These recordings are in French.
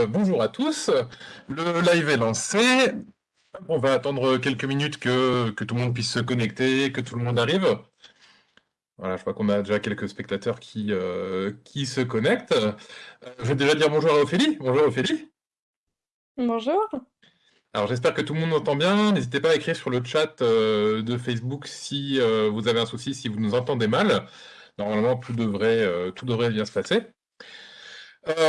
euh, bonjour à tous. Le live est lancé. On va attendre quelques minutes que, que, tout le monde puisse se connecter, que tout le monde arrive. Voilà, je crois qu'on a déjà quelques spectateurs qui, euh, qui se connectent. Euh, je vais déjà dire bonjour à Ophélie. Bonjour Ophélie. Bonjour. Alors j'espère que tout le monde entend bien. N'hésitez pas à écrire sur le chat de Facebook si vous avez un souci, si vous nous entendez mal. Normalement, tout devrait, tout devrait bien se passer.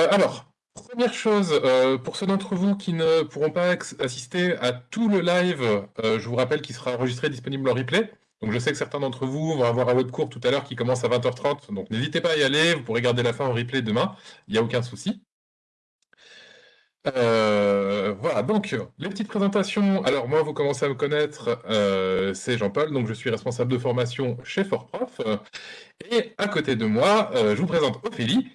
alors, Première chose, euh, pour ceux d'entre vous qui ne pourront pas assister à tout le live, euh, je vous rappelle qu'il sera enregistré disponible en replay. Donc je sais que certains d'entre vous vont avoir un autre cours tout à l'heure qui commence à 20h30, donc n'hésitez pas à y aller, vous pourrez garder la fin en replay demain, il n'y a aucun souci. Euh, voilà, donc les petites présentations. Alors moi, vous commencez à me connaître, c'est Jean-Paul, donc je suis responsable de formation chez FortProf. Et à côté de moi, je vous présente Ophélie,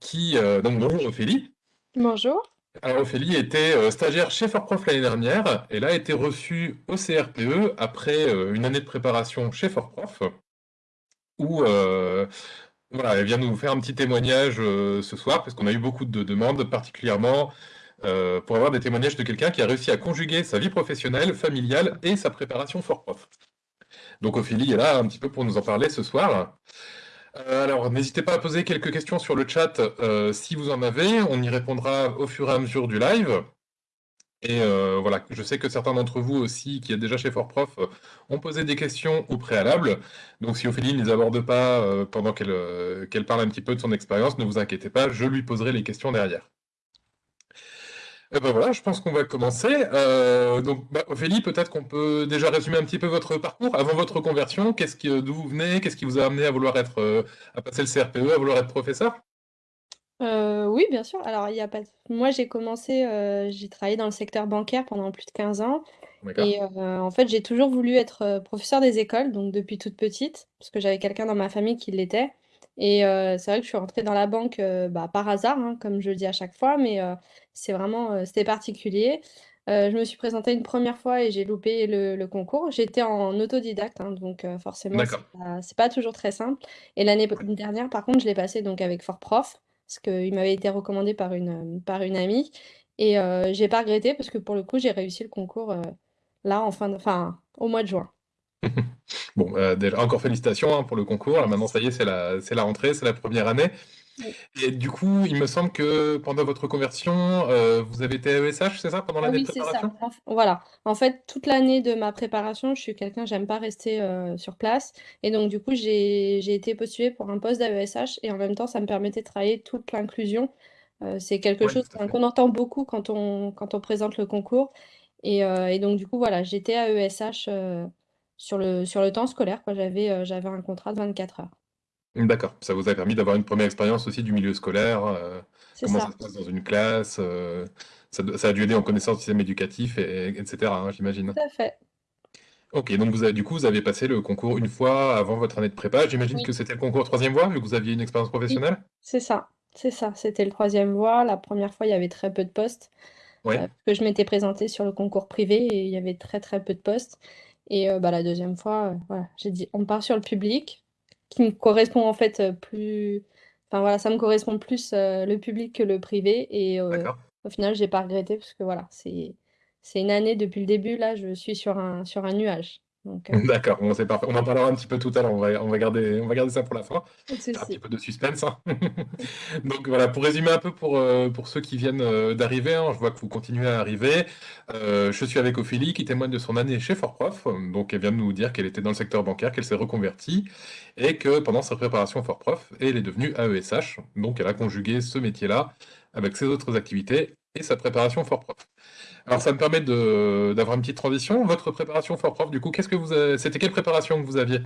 qui... donc bonjour Ophélie. Bonjour. Alors Ophélie était euh, stagiaire chez Fortprof l'année dernière. Elle a été reçue au CRPE après euh, une année de préparation chez Fortprof, où euh, voilà, elle vient nous faire un petit témoignage ce soir, parce qu'on a eu beaucoup de demandes, particulièrement pour avoir des témoignages de quelqu'un qui a réussi à conjuguer sa vie professionnelle, familiale et sa préparation Fortprof. Donc Ophélie est là un petit peu pour nous en parler ce soir. Euh, alors, n'hésitez pas à poser quelques questions sur le chat euh, si vous en avez. On y répondra au fur et à mesure du live. Et euh, voilà, je sais que certains d'entre vous aussi, qui êtes déjà chez FortProf, ont posé des questions au préalable. Donc si Ophélie ne les aborde pas pendant qu'elle parle un petit peu de son expérience, ne vous inquiétez pas, je lui poserai les questions derrière. Eh ben voilà, je pense qu'on va commencer. Euh, donc, bah, Ophélie, peut-être qu'on peut déjà résumer un petit peu votre parcours avant votre conversion. Qu'est-ce d'où vous venez? Qu'est-ce qui vous a amené à vouloir être, euh, à passer le CRPE, à vouloir être professeur? Euh, oui, bien sûr. Alors, il y a pas moi, j'ai commencé, j'ai travaillé dans le secteur bancaire pendant plus de 15 ans et en fait, j'ai toujours voulu être, professeur des écoles, donc depuis toute petite, parce que j'avais quelqu'un dans ma famille qui l'était et c'est vrai que je suis rentrée dans la banque, bah, par hasard, hein, comme je le dis à chaque fois, mais c'est vraiment, c'était particulier. je me suis présentée une première fois et j'ai loupé le concours. J'étais en autodidacte, hein, donc forcément c'est pas pas toujours très simple et l'année dernière, par contre, je l'ai passé donc avec FortProf, parce qu'il m'avait été recommandé par une, par une amie et j'ai pas regretté parce que pour le coup, j'ai réussi le concours, là en fin de enfin, au mois de juin. Bon, euh, déjà, encore félicitations hein, pour le concours. maintenant, ça y est, c'est la, c'est la rentrée, c'est la première année. Et du coup, il me semble que pendant votre conversion, euh, vous avez été ESH, c'est ça, pendant l'année de oui, c'est ça. voilà. En fait, toute l'année de ma préparation, je suis quelqu'un, j'aime pas rester euh, sur place. Et donc, du coup, j'ai j'ai été postulée pour un poste d'AESH et en même temps, ça me permettait de travailler toute l'inclusion. c'est quelque chose qu'on entend beaucoup quand on, quand on présente le concours. Et, et donc, du coup, voilà, j'étais à ESH sur le, sur le temps scolaire. J'avais euh, j'avais un contrat de 24 heures. D'accord, ça vous a permis d'avoir une première expérience aussi du milieu scolaire, euh, comment ça. se passe dans une classe, euh, ça, ça, a dû aider en connaissance du système éducatif, et, etc., hein, j'imagine. Tout à fait. Ok, donc vous avez, du coup, vous avez passé le concours une fois avant votre année de prépa. J'imagine que c'était le concours troisième voie, vu que vous aviez une expérience professionnelle C'est ça, c'est ça. C'était le troisième voie. La première fois, il y avait très peu de postes. Ouais. que je m'étais présentée sur le concours privé et il y avait très très peu de postes. Et bah, la deuxième fois, voilà, j'ai dit: «On part sur le public», qui me correspond en fait, plus enfin voilà, ça me correspond plus, le public que le privé et au final, j'ai pas regretté parce que voilà, c'est c'est une année depuis le début, là, je suis sur un sur un nuage. Euh, D'accord, bon, c'est parfait. On en parlera un petit peu tout à l'heure, on va, on va, garder, on va garder ça pour la fin. Un petit peu de suspense. Hein. Donc voilà, pour résumer un peu pour, euh, pour ceux qui viennent euh, d'arriver, hein, je vois que vous continuez à arriver. je suis avec Ophélie qui témoigne de son année chez Fortprof. Donc elle vient de nous dire qu'elle était dans le secteur bancaire, qu'elle s'est reconvertie et que pendant sa préparation Fortprof, elle est devenue AESH. Donc elle a conjugué ce métier-là avec ses autres activités et sa préparation Fortprof. Alors ça me permet d'avoir une petite transition. Votre préparation for prof, du coup, qu'est-ce que vous c'était quelle préparation que vous aviez?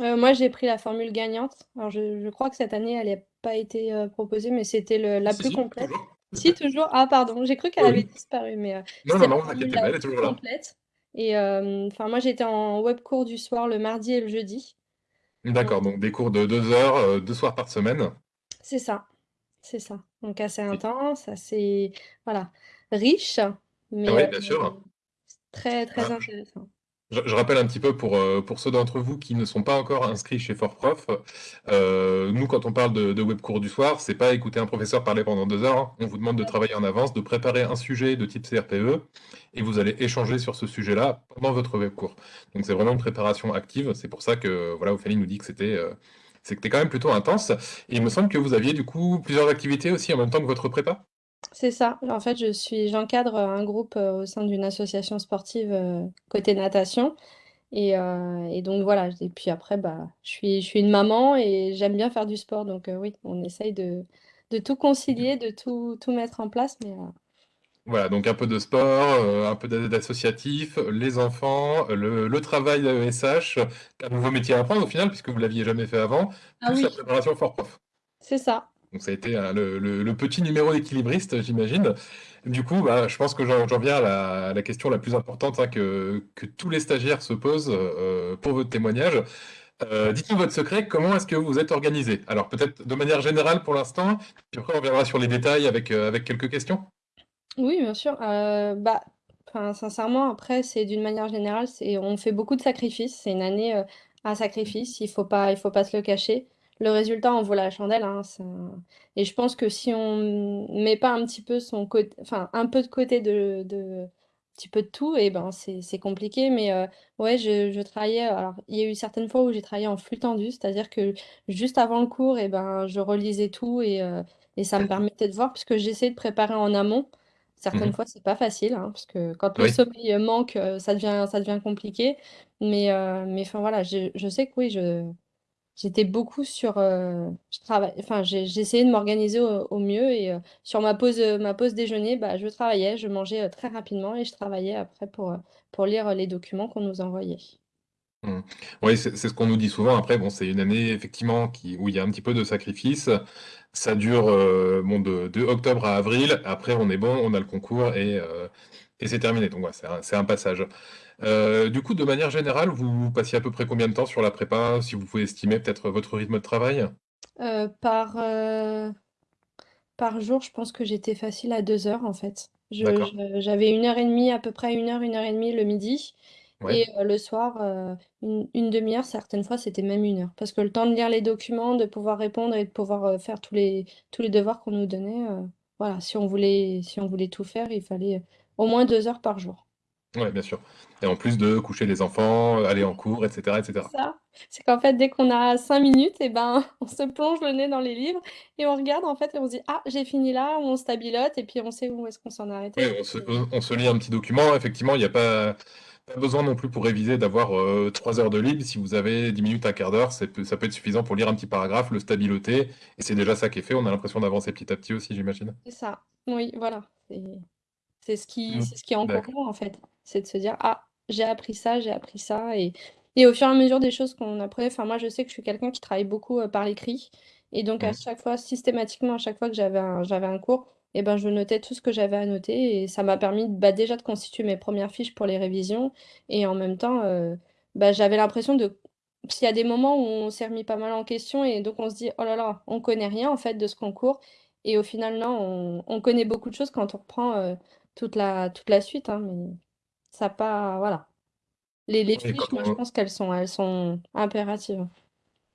Euh, moi, j'ai pris la formule gagnante. Alors, je, crois que cette année, elle n'a pas été euh, proposée, mais c'était la plus complète. Si, toujours. Ah, pardon, j'ai cru qu'elle avait disparu, mais euh, non, non, non, elle est toujours là. Complète. Et enfin, moi, j'étais en web cours du soir le mardi et le jeudi. D'accord, donc des cours de deux heures, deux soirs par semaine. C'est ça, c'est ça. Donc assez intense, assez voilà riche. Mais, oui, bien sûr. très, très intéressant. Je, rappelle un petit peu pour, euh, pour ceux d'entre vous qui ne sont pas encore inscrits chez FortProf, euh, nous quand on parle de, de web cours du soir, c'est pas écouter un professeur parler pendant deux heures, hein. on vous demande de travailler en avance, de préparer un sujet de type CRPE, et vous allez échanger sur ce sujet-là pendant votre web cours. Donc c'est vraiment une préparation active, c'est pour ça que voilà, Ophélie nous dit que c'était euh, c'était quand même plutôt intense, et il me semble que vous aviez du coup plusieurs activités aussi en même temps que votre prépa c'est ça. En fait, je suis, j'encadre un groupe euh, au sein d'une association sportive euh, côté natation. Et, euh, donc voilà. Et puis après, bah, je suis, une maman et j'aime bien faire du sport. Donc oui, on essaye de, tout concilier, de tout, mettre en place. Voilà, donc un peu de sport, un peu d'associatif, les enfants, le, le travail d'AESH, un nouveau métier à apprendre au final, puisque vous l'aviez jamais fait avant, ah plus oui, la préparation fort prof. c'est ça. Donc ça a été euh, le, petit numéro d'équilibriste, j'imagine. Du coup, bah, je pense que j'en viens à la, question la plus importante hein, que, tous les stagiaires se posent euh, pour votre témoignage. Euh, dites-nous votre secret, comment est-ce que vous êtes organisé? Alors peut-être de manière générale pour l'instant, puis après on verra sur les détails avec, avec quelques questions. Oui, bien sûr. bah, sincèrement, après, c'est d'une manière générale, c'est, on fait beaucoup de sacrifices. C'est une année à sacrifice. Il faut pas, il faut pas se le cacher le résultat en vaut la chandelle. Hein, Et je pense que si on met pas un petit peu son côté, enfin un peu de côté de, de petit peu de tout, et eh ben c'est compliqué. Mais euh, ouais, je, je, travaillais. Alors il y a eu certaines fois où j'ai travaillé en flux tendu, c'est-à-dire que juste avant le cours, et eh ben je relisais tout et, euh, et ça me permettait de voir puisque j'essayais de préparer en amont. Certaines Mhm. fois, c'est pas facile, hein, parce que quand le Oui. sommeil manque, euh, ça devient, ça devient compliqué. Mais, mais enfin voilà, je, je sais que oui, je, J'étais beaucoup sur, euh, je travaille, enfin, j'ai essayé de m'organiser au, au mieux et euh, sur ma pause, euh, ma pause déjeuner, bah, je travaillais, je mangeais euh, très rapidement et je travaillais après pour, euh, pour lire les documents qu'on nous envoyait. Mhm. Oui, c'est c'est ce qu'on nous dit souvent. Après, bon, c'est une année effectivement qui, où il y a un petit peu de sacrifice. Ça dure euh, bon, de, de octobre à avril. Après, on est bon, on a le concours et, euh, et c'est terminé. Donc, ouais, c'est un, c'est un passage. Euh, du coup, de manière générale, vous passiez à peu près combien de temps sur la prépa, si vous pouvez estimer peut-être votre rythme de travail? Euh, par, euh, par jour, je pense que j'étais facile à deux heures en fait. Je, D'accord. je- j'avais une heure et demie, à peu près une heure, une heure et demie le midi. Ouais. Et euh, le soir, euh, une, une demi-heure, certaines fois, c'était même une heure. Parce que le temps de lire les documents, de pouvoir répondre et de pouvoir euh, faire tous les, tous les devoirs qu'on nous donnait, euh, voilà, si on voulait, si on voulait tout faire, il fallait au moins deux heures par jour. Ouais, bien sûr. Et en plus de coucher les enfants, aller en cours, etc., etc. C'est ça. C'est qu'en fait, dès qu'on a cinq minutes, et ben, on se plonge le nez dans les livres et on regarde en fait et on se dit, ah, j'ai fini là, on stabilote et puis on sait où est-ce qu'on s'en est Oui, arrêté. on se, on se lit un petit document. Effectivement, il n'y a pas, pas besoin non plus pour réviser d'avoir euh, trois heures de libre. Si vous avez 10 minutes, un quart d'heure, ça peut, être suffisant pour lire un petit paragraphe, le stabiloter. Et c'est déjà ça qui est fait. On a l'impression d'avancer petit à petit aussi, j'imagine. C'est ça. Oui, voilà. C'est c'est ce qui, c'est ce qui est en cours en fait. C'est de se dire, ah, j'ai appris ça, j'ai appris ça. Et, et au fur et à mesure des choses qu'on apprenait, enfin, moi, je sais que je suis quelqu'un qui travaille beaucoup euh, par l'écrit. Et donc, à Mm. chaque fois, systématiquement, à chaque fois que j'avais un, j'avais un cours, et ben, je notais tout ce que j'avais à noter. Et ça m'a permis bah, déjà de constituer mes premières fiches pour les révisions. Et en même temps, euh, bah, j'avais l'impression de. S'il y a des moments où on s'est remis pas mal en question et donc on se dit, oh là là, on connaît rien en fait de ce concours. Et au final, non, on, on connaît beaucoup de choses quand on reprend euh, toute la, toute la suite, hein, mais ça pas, voilà. Les, fiches, moi, je pense qu'elles sont, elles sont impératives.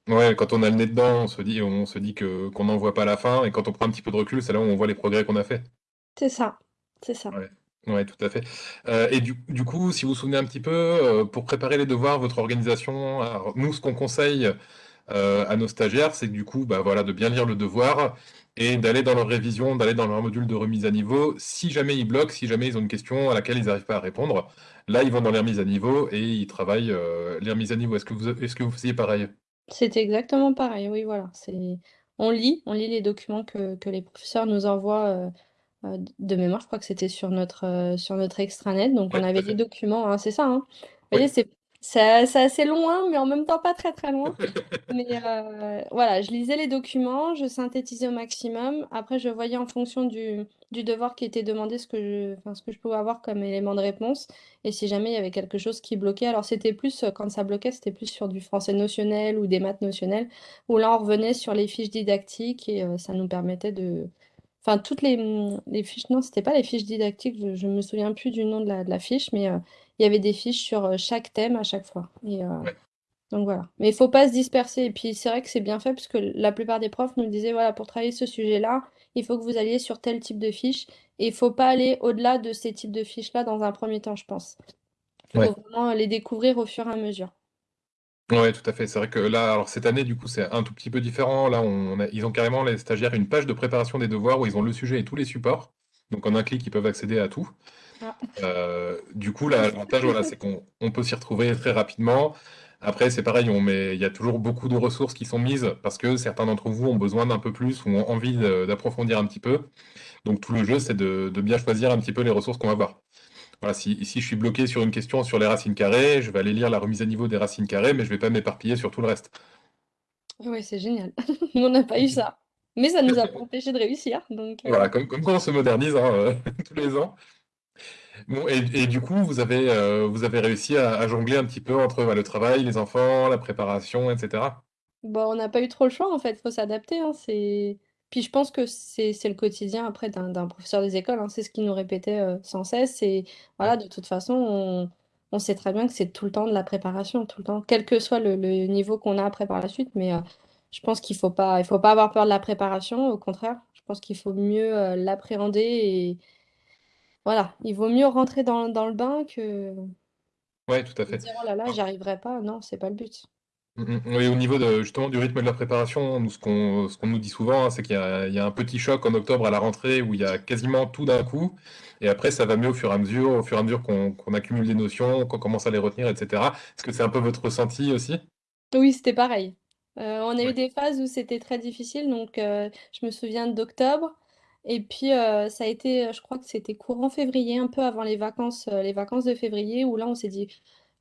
Ouais, quand on a le nez dedans, on se dit, on se dit que qu'on n'en voit pas la fin. Et quand on prend un petit peu de recul, c'est là où on voit les progrès qu'on a fait. C'est ça, c'est ça. Ouais, ouais, tout à fait. Euh, et du, du coup, si vous vous souvenez un petit peu, euh, pour préparer les devoirs, votre organisation, alors, nous, ce qu'on conseille euh, à nos stagiaires, c'est que du coup, bah, voilà, de bien lire le devoir et d'aller dans leur révision, d'aller dans leur module de remise à niveau. Si jamais ils bloquent, si jamais ils ont une question à laquelle ils n'arrivent pas à répondre, là, ils vont dans les remises à niveau et ils travaillent les remises à niveau. Est-ce que vous, est-ce que vous faisiez pareil? C'était exactement pareil, oui, voilà. C'est, on lit, on lit les documents que, que les professeurs nous envoient euh, euh, de mémoire. Je crois que c'était sur notre, euh, sur notre extranet. Donc, on tout avait à des fait. documents, hein, c'est ça, hein. Vous voyez, c'est, c'est assez loin, mais en même temps pas très très loin. Mais euh, voilà, je lisais les documents, je synthétisais au maximum. Après, je voyais en fonction du, du devoir qui était demandé ce que je, enfin, que je pouvais avoir comme élément de réponse. Et si jamais il y avait quelque chose qui bloquait, alors c'était plus, euh, quand ça bloquait, c'était plus sur du français notionnel ou des maths notionnelles, où là, on revenait sur les fiches didactiques et euh, ça nous permettait de... Enfin, toutes les, fiches, non, c'était pas les fiches didactiques, je, je me souviens plus du nom de la, fiche, mais il y avait des fiches sur chaque thème à chaque fois. Et, Ouais. donc voilà. Mais il faut pas se disperser. Et puis c'est vrai que c'est bien fait parce que la plupart des profs nous disaient, voilà, pour travailler ce sujet-là, il faut que vous alliez sur tel type de fiche. Et il faut pas aller au-delà de ces types de fiches-là dans un premier temps, je pense. Il Ouais. faut vraiment les découvrir au fur et à mesure. Ouais, tout à fait. C'est vrai que là, alors cette année, du coup, c'est un tout petit peu différent. Là, on a ils ont carrément, les stagiaires, une page de préparation des devoirs où ils ont le sujet et tous les supports. Donc en un clic, ils peuvent accéder à tout. Ah. Heu, du coup, l'avantage, voilà, c'est qu'on on peut s'y retrouver très rapidement. Après, c'est pareil, on met il y a toujours beaucoup de ressources qui sont mises parce que certains d'entre vous ont besoin d'un peu plus ou ont envie d'approfondir un petit peu. Donc tout le jeu, c'est de de bien choisir un petit peu les ressources qu'on va voir. Voilà, si, si je suis bloqué sur une question sur les racines carrées, je vais aller lire la remise à niveau des racines carrées, mais je vais pas m'éparpiller sur tout le reste. Ouais, c'est génial. On n'a pas eu ça. Mais ça nous a empêché de réussir, donc heu Voilà, comme comme quoi on se modernise, hein, heu, tous les ans. Bon et et du coup, vous avez, heu, vous avez réussi à à jongler un petit peu entre, bah, le travail, les enfants, la préparation et cetera? Bah, on n'a pas eu trop le choix, en fait, faut s'adapter, hein, c'est puis je pense que c'est c'est le quotidien après d'un professeur des écoles, hein. C'est ce qu'il nous répétait, sans cesse, Ouais. voilà, de toute façon, on on sait très bien que c'est tout le temps de la préparation, tout le temps, quel que soit le le niveau qu'on a après par la suite, mais je pense qu'il faut pas il faut pas avoir peur de la préparation, au contraire, je pense qu'il faut mieux, heu, l'appréhender et voilà, il vaut mieux rentrer dans dans le bain que Ouais, tout à de fait. dire: «Oh là là, j'y arriverai pas», non, c'est pas le but. Mmh mh. Oui, au niveau de justement du rythme de la préparation, nous ce qu'on ce qu'on nous dit souvent, hein, c'est qu'il y a il y a un petit choc en octobre à la rentrée où il y a quasiment tout d'un coup et après ça va mieux au fur et à mesure au fur et à mesure qu'on qu'on accumule des notions, qu'on commence à les retenir et cetera. Est-ce que c'est un peu votre ressenti aussi? Oui, c'était pareil. Heu, on a eu Ouais. des phases où c'était très difficile, donc heu, je me souviens d'octobre. Et puis, heu, ça a été, je crois que c'était courant février, un peu avant les vacances, les vacances de février où là, on s'est dit: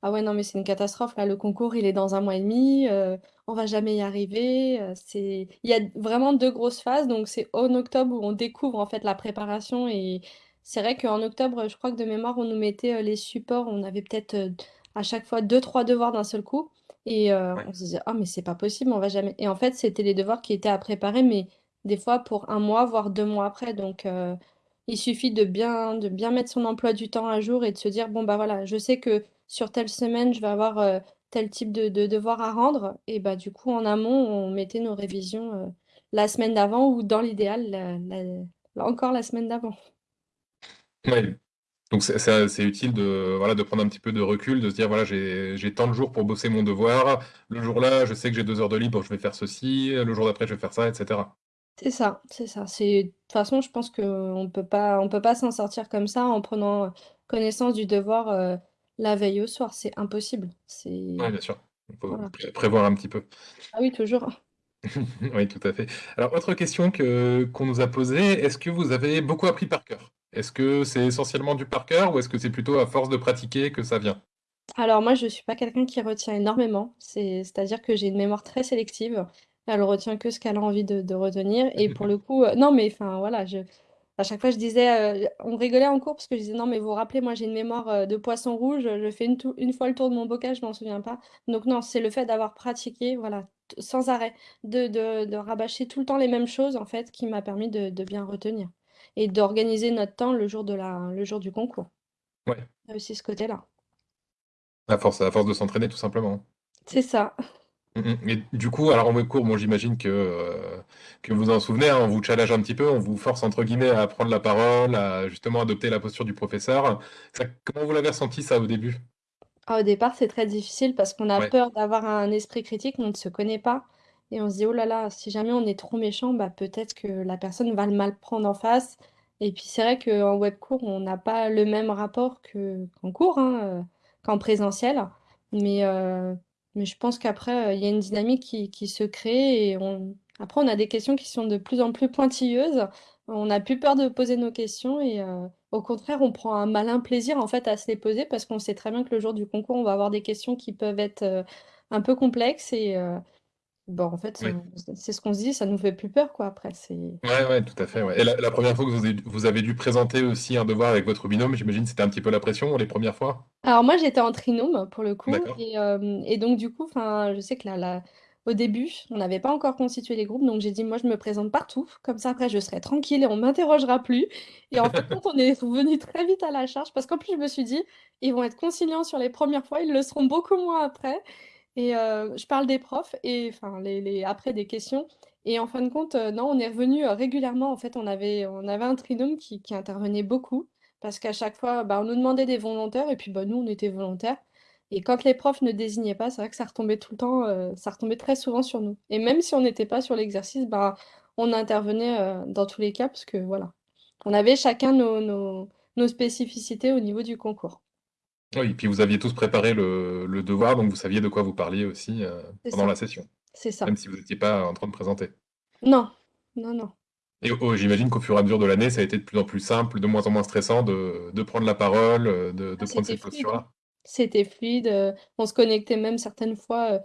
«Ah ouais, non, mais c'est une catastrophe, là, le concours, il est dans un mois et demi, on va jamais y arriver», c'est il y a vraiment 2 grosses phases, donc c'est en octobre où on découvre, en fait, la préparation et c'est vrai qu'en octobre, je crois que de mémoire, on nous mettait, les supports, on avait peut-être, à chaque fois deux trois devoirs d'un seul coup et Ouais. on se disait: «Ah mais c'est pas possible, on va jamais» et en fait, c'était les devoirs qui étaient à préparer, mais des fois pour un mois, voire 2 mois après, donc heu, il suffit de bien de bien mettre son emploi du temps à jour et de se dire: «Bon, bah, voilà, je sais que sur telle semaine, je vais avoir, heu, tel type de de devoir à rendre» et bah, du coup, en amont, on mettait nos révisions, la semaine d'avant ou dans l'idéal, la la encore la semaine d'avant. Ouais. Donc c'est utile de, voilà, de prendre un petit peu de recul, de se dire: «Voilà, j'ai tant de jours pour bosser mon devoir. Le jour-là, je sais que j'ai 2 heures de libre, je vais faire ceci, le jour d'après, je vais faire ça» et cetera. C'est ça, c'est ça. C'est de toute façon, je pense qu'on peut pas on peut pas s'en sortir comme ça en prenant, heu, connaissance du devoir, heu, la veille au soir, c'est impossible. C'est bien sûr. Il faut voilà. pré prévoir un petit peu. Ah oui, toujours. Oui, tout à fait. Alors, autre question que qu'on nous a posée, est-ce que vous avez beaucoup appris par cœur? Est-ce que c'est essentiellement du par cœur ou est-ce que c'est plutôt à force de pratiquer que ça vient? Alors moi, je suis pas quelqu'un qui retient énormément, c'est c'est-à-dire que j'ai une mémoire très sélective. Elle retient que ce qu'elle a envie de retenir et pour le coup, heu non, mais enfin, voilà, je à chaque fois, je disais, heu on rigolait en cours parce que je disais: «Non, mais vous vous rappelez, moi, j'ai une mémoire, heu, de poisson rouge, je fais une fois le tour de mon bocal, je m'en souviens pas». Donc non, c'est le fait d'avoir pratiqué, voilà, sans arrêt, de de rabâcher tout le temps les mêmes choses, en fait, qui m'a permis de bien retenir et d'organiser notre temps le jour de la le jour du concours. Ouais, Il y a aussi ce côté-là. à force à force de s'entraîner tout simplement. C'est ça. Mmh mh et du coup, alors en web cours, bon, j'imagine que, heu, que vous en souvenez, hein, on vous challenge un petit peu, on vous «force» entre guillemets à prendre la parole, à justement adopter la posture du professeur. Ça comment vous l'avez ressenti ça au début? Ah, au départ, c'est très difficile parce qu'on a Ouais, peur d'avoir un esprit critique, on ne se connaît pas et on se dit: «Oh là là, si jamais on est trop méchant, bah, peut-être que la personne va le mal prendre en face» et puis c'est vrai qu'en web cours, on n'a pas le même rapport que qu'en cours, hein, heu, qu'en présentiel. Mais heu, mais je pense qu'après, heu, il y a une dynamique qui se crée et après on a des questions qui sont de plus en plus pointilleuses. On n'a plus peur de poser nos questions et au contraire, on prend un malin plaisir, en fait, à se les poser parce qu'on sait très bien que le jour du concours, on va avoir des questions qui peuvent être, un peu complexes et bah, en fait, on c'est ce qu'on se dit, ça nous fait plus peur, quoi, après, c'est Ouais, ouais, tout à fait, ouais et la la 1 fois que vous avez vous avez dû présenter aussi un devoir avec votre binôme, j'imagine, c'était un petit peu la pression les premières fois? Alors moi, j'étais en trinôme pour le coup D'accord. et hem et donc du coup, enfin, je sais que la la au début, on n'avait pas encore constitué les groupes, donc j'ai dit, moi, je me présente partout, comme ça, après, je serai tranquille et on m'interrogera plus. Et en fait, on est revenu très vite à la charge, parce qu'en plus, je me suis dit, ils vont être conciliants sur les premières fois, ils le seront beaucoup moins après. Et euh, je parle des profs, et enfin, les, après des questions. Et en fin de compte, euh, non, on est revenu euh, régulièrement. En fait, on avait, on avait un trinôme qui, intervenait beaucoup, parce qu'à chaque fois, bah, on nous demandait des volontaires, et puis bah, nous, on était volontaires. Et quand les profs ne désignaient pas, c'est vrai que ça retombait tout le temps, ça retombait très souvent sur nous. Et même si on n'était pas sur l'exercice, bah, on intervenait dans tous les cas, parce que voilà, on avait chacun nos spécificités au niveau du concours. Oui, et puis vous aviez tous préparé le, le devoir, donc vous saviez de quoi vous parliez aussi euh, C'est pendant ça, la session, c'est ça. même si vous n'étiez pas en train de présenter. Non, non, non. Et oh, j'imagine qu'au fur et à mesure de l'année, ça a été de plus en plus simple, de moins en moins stressant de, de prendre la parole, euh, de, Ah, prendre c'était cette fluide, posture-là. C'était fluide. euh, on se connectait même certaines fois euh,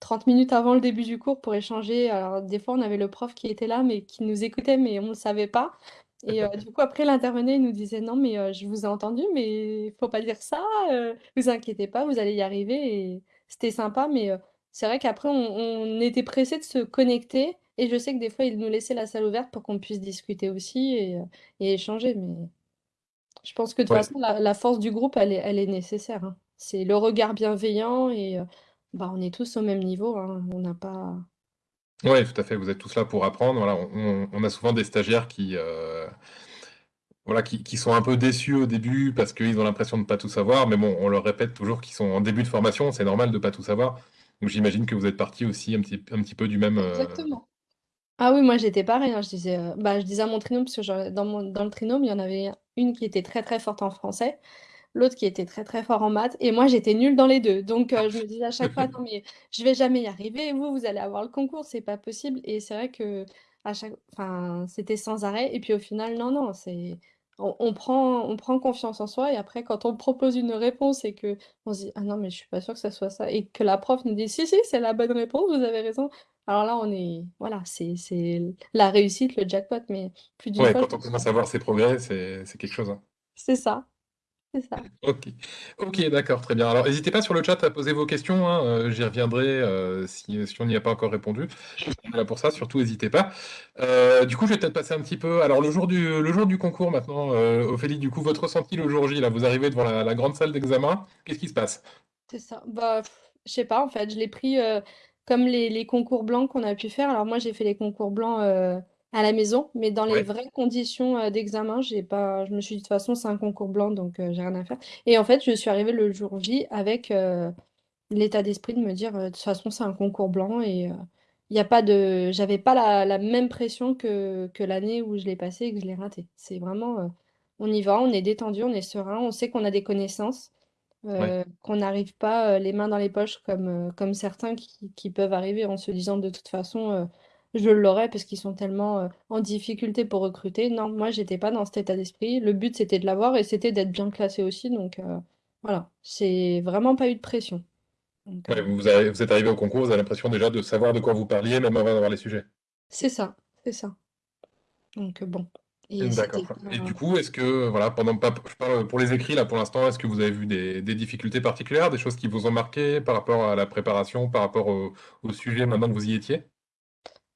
30 minutes avant le début du cours pour échanger. Alors, des fois, on avait le prof qui était là, mais qui nous écoutait, mais on ne le savait pas. Et euh, du coup, après, il intervenait, il nous disait, non, mais euh, je vous ai entendu, mais il faut pas dire ça. euh, vous inquiétez pas, vous allez y arriver. Et c'était sympa, mais euh, c'est vrai qu'après, on, on était pressé de se connecter. Et je sais que des fois, il nous laissait la salle ouverte pour qu'on puisse discuter aussi et, euh, et échanger. Mais je pense que de toute Ouais, façon, la, la force du groupe, elle est, elle est nécessaire. hein. C'est le regard bienveillant et euh, bah, on est tous au même niveau. hein. On n'a pas. Ouais, tout à fait. Vous êtes tous là pour apprendre. Voilà, on, a souvent des stagiaires qui, euh, voilà, qui, sont un peu déçus au début parce qu'ils ont l'impression de ne pas tout savoir. Mais bon, on leur répète toujours qu'ils sont en début de formation. C'est normal de ne pas tout savoir. Donc j'imagine que vous êtes partis aussi un petit, un petit peu du même. euh, Exactement. Ah oui, moi j'étais pareil. hein. Je disais, euh, bah, je disais à mon trinôme, parce que dans mon, dans le trinôme, il y en avait une qui était très très forte en français. L'autre qui était très très fort en maths, et moi j'étais nulle dans les deux. Donc euh, je me disais à chaque fois, non mais je vais jamais y arriver, vous, vous allez avoir le concours, c'est pas possible. Et c'est vrai que à chaque... enfin, c'était sans arrêt, et puis au final, non, non, c'est... On, on prend, on prend confiance en soi, et après quand on propose une réponse et que on se dit, ah non mais je suis pas sûre que ça soit ça, et que la prof nous dit, si, si, c'est la bonne réponse, vous avez raison. Alors là, on est, voilà, c'est, c'est la réussite, le jackpot, mais plus d'une Ouais, fois, quand on commence à voir ses progrès, c'est c'est quelque chose. hein. c'est ça, c'est ça. Ok, ok, d'accord, très bien. Alors, n'hésitez pas sur le chat à poser vos questions, hein, euh, j'y reviendrai euh, si, si on n'y a pas encore répondu. On est là pour ça, surtout n'hésitez pas. Euh, du coup, je vais peut-être passer un petit peu. Alors, le jour du, le jour du concours maintenant, Ophélie, du coup, votre ressenti le jour J, là, vous arrivez devant la, la grande salle d'examen, qu'est-ce qui se passe? C'est ça. Bah, je sais pas, en fait, je l'ai pris comme les, les concours blancs qu'on a pu faire. Alors moi, j'ai fait les concours blancs à la maison, mais dans les Ouais, vraies conditions euh, d'examen, j'ai pas, je me suis dit de toute façon, c'est un concours blanc, donc euh, j'ai rien à faire. Et en fait, je suis arrivée le jour J avec euh, l'état d'esprit de me dire, euh, de toute façon, c'est un concours blanc et il y a pas de, j'avais pas la, la même pression que, que l'année où je l'ai passé et que je l'ai raté. C'est vraiment, on y va, on est détendu, on est serein, on sait qu'on a des connaissances ouais. qu'on n'arrive pas les mains dans les poches comme, comme certains qui, qui peuvent arriver en se disant de toute façon je l'aurai parce qu'ils sont tellement euh, en difficulté pour recruter. Non, moi j'étais pas dans cet état d'esprit. Le but c'était de l'avoir et c'était d'être bien classé aussi. Donc euh, voilà, c'est vraiment pas eu de pression. Donc, euh, vous, vous avez- vous êtes arrivé au concours, vous avez l'impression déjà de savoir de quoi vous parliez, même avant d'avoir les sujets. c'est ça, c'est ça. Donc euh, bon. Et D'accord. c'était Et pas- du coup, est-ce que, voilà, pendant, pas, je parle pour les écrits là pour l'instant, est-ce que vous avez vu des, des difficultés particulières, des choses qui vous ont marqué par rapport à la préparation, par rapport au, au sujet maintenant que vous y étiez?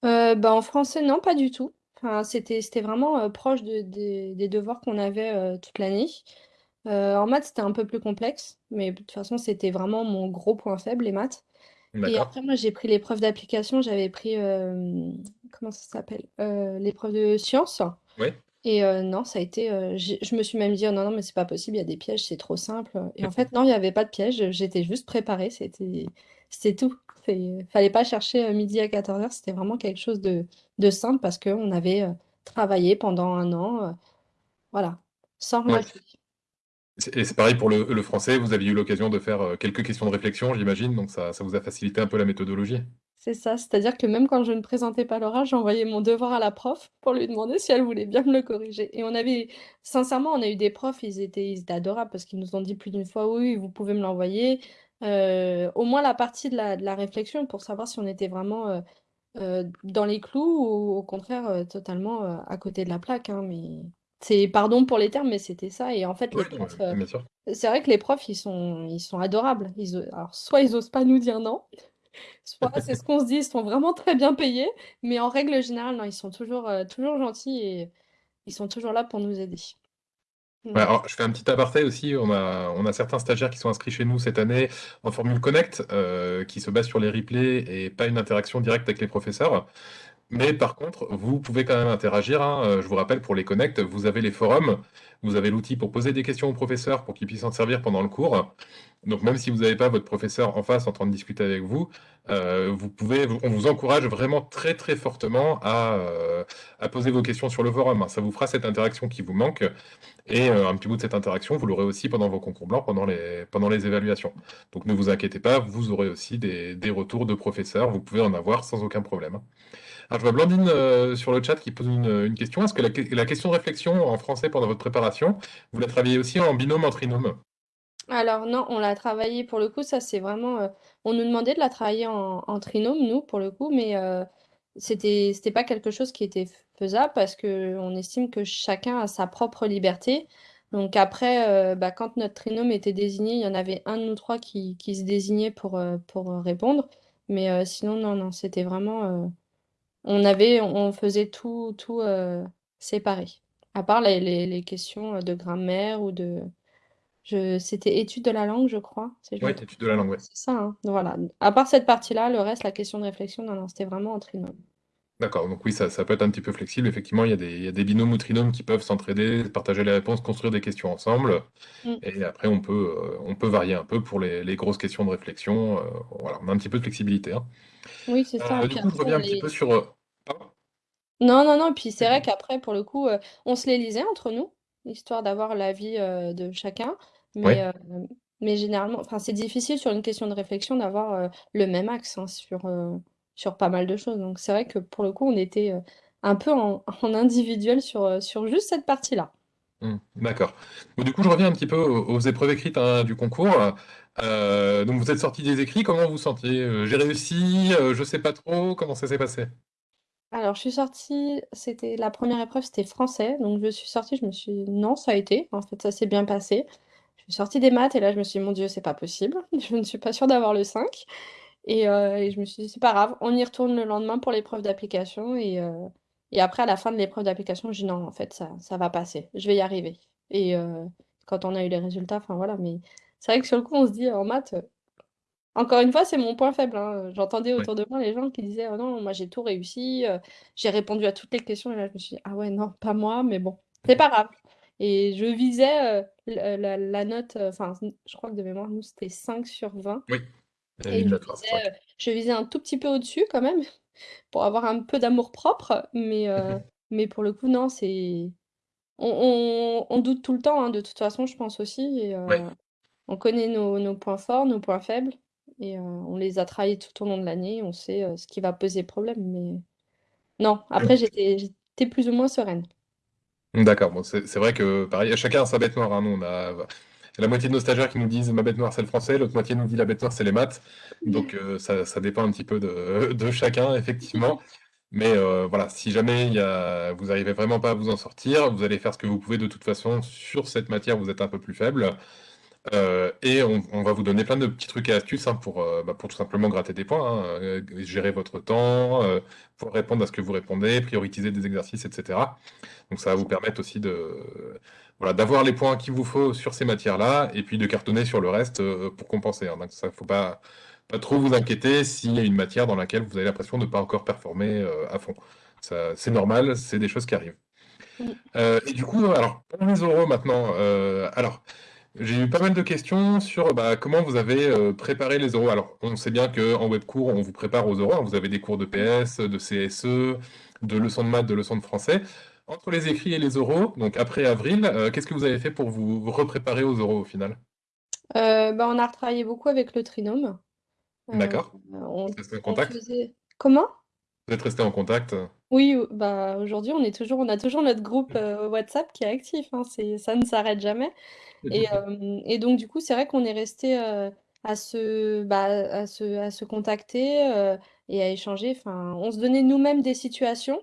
Euh, bah, en français, non, pas du tout. Enfin, c'était, c'était vraiment euh, proche de- des des devoirs qu'on avait euh, toute l'année. En maths, c'était un peu plus complexe, mais de toute façon, c'était vraiment mon gros point faible, les maths. Et D'accord. après, moi, j'ai pris l'épreuve d'application, j'avais pris, comment ça s'appelle? L'épreuve de sciences. Et non, ça a été, j'ai- je me suis même dit, oh non, non, mais c'est pas possible, il y a des pièges, c'est trop simple. Et en fait, non, il n'y avait pas de piège, j'étais juste préparée, c'était, c'était tout. Il fallait pas chercher euh, midi à 14h, c'était vraiment quelque chose de, de simple parce qu'on avait euh, travaillé pendant un an, euh, voilà, sans Ouais. C'est- Et c'est pareil pour le, le français, vous aviez eu l'occasion de faire quelques questions de réflexion, j'imagine, donc ça, ça vous a facilité un peu la méthodologie. C'est ça, c'est-à-dire que même quand je ne présentais pas l'oral, j'envoyais mon devoir à la prof pour lui demander si elle voulait bien me le corriger. Et on avait, sincèrement, on a eu des profs, ils étaient, ils étaient adorables parce qu'ils nous ont dit plus d'une fois, oui, vous pouvez me l'envoyer. Euh, au moins la partie de la, de la réflexion pour savoir si on était vraiment euh, euh, dans les clous ou au contraire totalement à côté de la plaque. hein, mais c'est, pardon pour les termes, mais c'était ça. Et en fait, les profs, c'est vrai que les profs, ils sont, ils sont adorables. Ils, alors, soit ils osent pas nous dire non. Soit c'est ce qu'on se dit, ils sont vraiment très bien payés, mais en règle générale, non, ils sont toujours, toujours gentils et ils sont toujours là pour nous aider. Mmh. alors je fais un petit aparté aussi, on a on certains stagiaires qui sont inscrits chez nous cette année en formule connect, heu, qui se base sur les replays et pas une interaction directe avec les professeurs. Mais par contre, vous pouvez quand même interagir, hein, heu, je vous rappelle pour les connect, vous avez les forums, vous avez l'outil pour poser des questions aux professeurs pour qu'ils puissent s'en servir pendant le cours. Donc même si vous n'avez pas votre professeur en face en train de discuter avec vous, heu, vous pouvez on vous encourage vraiment très, très fortement à, heu, à poser vos questions sur le forum, hein. Ça vous fera cette interaction qui vous manque et un petit bout de cette interaction, vous l'aurez aussi pendant vos concours blancs, pendant les évaluations. Donc ne vous inquiétez pas, vous aurez aussi des retours de professeurs, vous pouvez en avoir sans aucun problème. Alors je vois Blandine, heu, sur le chat qui pose une, question. Est-ce que la question de réflexion en français pendant votre préparation, vous la travaillez aussi en binôme, en trinôme? Alors non, on l'a travaillé pour le coup, ça c'est vraiment, heu, on nous demandait de la travailler en trinôme nous, pour le coup, mais heu, c'était pas quelque chose qui était faisable parce qu'on estime que chacun a sa propre liberté. Donc après, heu, bah, quand notre trinôme était désigné, il y en avait un de nous 3 qui qui se désignait pour, pour, répondre. Mais sinon non, non, c'était vraiment, on avait on faisait tout tout, heu, séparé. À part les les les questions, de grammaire ou de je c'était étude de la langue, je crois, si je Oui, me trompe étude de la pas. langue, ouais. C'est ça, hein? Voilà. À part cette partie-là, le reste, la question de réflexion, non, non, c'était vraiment en trinôme. D'accord, donc oui, ça ça peut être un petit peu flexible. Effectivement, il y a des il y a des binômes ou trinômes qui peuvent s'entraider, partager les réponses, construire des questions ensemble Mmh. et après on peut, heu, on peut varier un peu pour les les grosses questions de réflexion, heu, voilà, on a un petit peu de flexibilité, hein. Oui, c'est ça. Heu, du coup, je reviens un petit peu sur, pardon? non, non, non, puis c'est vrai qu'après, pour le coup, on se les lisait entre nous, histoire d'avoir l'avis, de chacun. Mais, Ouais. mais généralement enfin, c'est difficile sur une question de réflexion d'avoir, le même axe, hein, sur, sur pas mal de choses. Donc c'est vrai que pour le coup, on était, heu, un peu en en individuel sur, heu, sur juste cette partie-là. Mmh, d'accord. Du coup, je reviens un petit peu aux aux épreuves écrites, hein, du concours. Heu, donc vous êtes sortis des écrits, comment vous sentiez? J'ai réussi, heu, je sais pas trop, comment ça s'est passé? Alors, je suis sortie, c'était la première épreuve, c'était français, donc je suis sortie, je me suis dit: «Non, ça a été», en fait, ça s'est bien passé. Je suis sortie des maths et là, je me suis dit: «Mon Dieu, c'est pas possible, je ne suis pas sûre d'avoir le 5» et heu et je me suis dit: «C'est pas grave, on y retourne le lendemain pour l'épreuve d'application» et heu et après à la fin de l'épreuve d'application, j'ai dit: «Non, en fait, ça ça va passer, je vais y arriver» et heu, quand on a eu les résultats, enfin voilà, mais c'est vrai que sur le coup, on se dit en maths, encore une fois, c'est mon point faible, hein, j'entendais Ouais. autour de moi les gens qui disaient: «Oh non, moi j'ai tout réussi, j'ai répondu à toutes les questions» et là je me suis dit: «Ah ouais, non, pas moi, mais bon, c'est pas grave» et je visais, la la note, enfin, je crois que de mémoire, nous, c'était 5 sur 20 Oui, et et une je visais, 5. heu, je visais un tout petit peu au-dessus quand même pour avoir un peu d'amour-propre, mais heu, mais pour le coup, non, c'est on on on doute tout le temps, hein, de toute façon, je pense aussi et Ouais. heu on connaît nos nos points forts, nos points faibles et on les a travaillés tout au long de l'année. On sait, ce qui va poser problème, mais non, après j'étais j'étais plus ou moins sereine. D'accord, bon, c'est c'est vrai que pareil, chacun a sa bête noire, hein. Nous, on a la moitié de nos stagiaires qui nous disent: «Ma bête noire, c'est le français», l'autre moitié nous dit: «La bête noire, c'est les maths». Donc heu, ça ça dépend un petit peu de de chacun, effectivement. Mais heu, voilà, si jamais il y a vous arrivez vraiment pas à vous en sortir, vous allez faire ce que vous pouvez de toute façon. Sur cette matière, vous êtes un peu plus faible. Heu et on on va vous donner plein de petits trucs et astuces, hein, pour, bah, pour tout simplement gratter des points, hein, gérer votre temps, pour répondre à ce que vous répondez, prioriser des exercices et cetera. Donc ça va vous permettre aussi de voilà, d'avoir les points qu'il vous faut sur ces matières-là et puis de cartonner sur le reste, heu, pour compenser, hein. Donc ça, faut pas pas trop vous inquiéter s'il y a une matière dans laquelle vous avez l'impression de ne pas encore performer, heu, à fond. C'est normal, c'est des choses qui arrivent. Heu et du coup, alors pour les oraux maintenant, alors j'ai eu pas mal de questions sur, bah, comment vous avez, préparé les oraux. Alors on sait bien qu'en web cours, on vous prépare aux oraux, hein. Vous avez des cours de PS, de CSE, de leçons de maths, de leçons de français. Entre les écrits et les oraux, donc après avril, heu, qu'est-ce que vous avez fait pour vous repréparer aux oraux au final? Heu, bah, on a retravaillé beaucoup avec le trinôme. Heu, D'accord. Vous on en on contact? faisait comment? Vous êtes restés en contact? Oui, bah, aujourd'hui, on est toujours on a toujours notre groupe, WhatsApp qui est actif, hein, ça ne s'arrête jamais et donc du coup, c'est vrai qu'on est restés, heu, à se bah, à se à se contacter, et à échanger. Enfin, on se donnait nous-mêmes des situations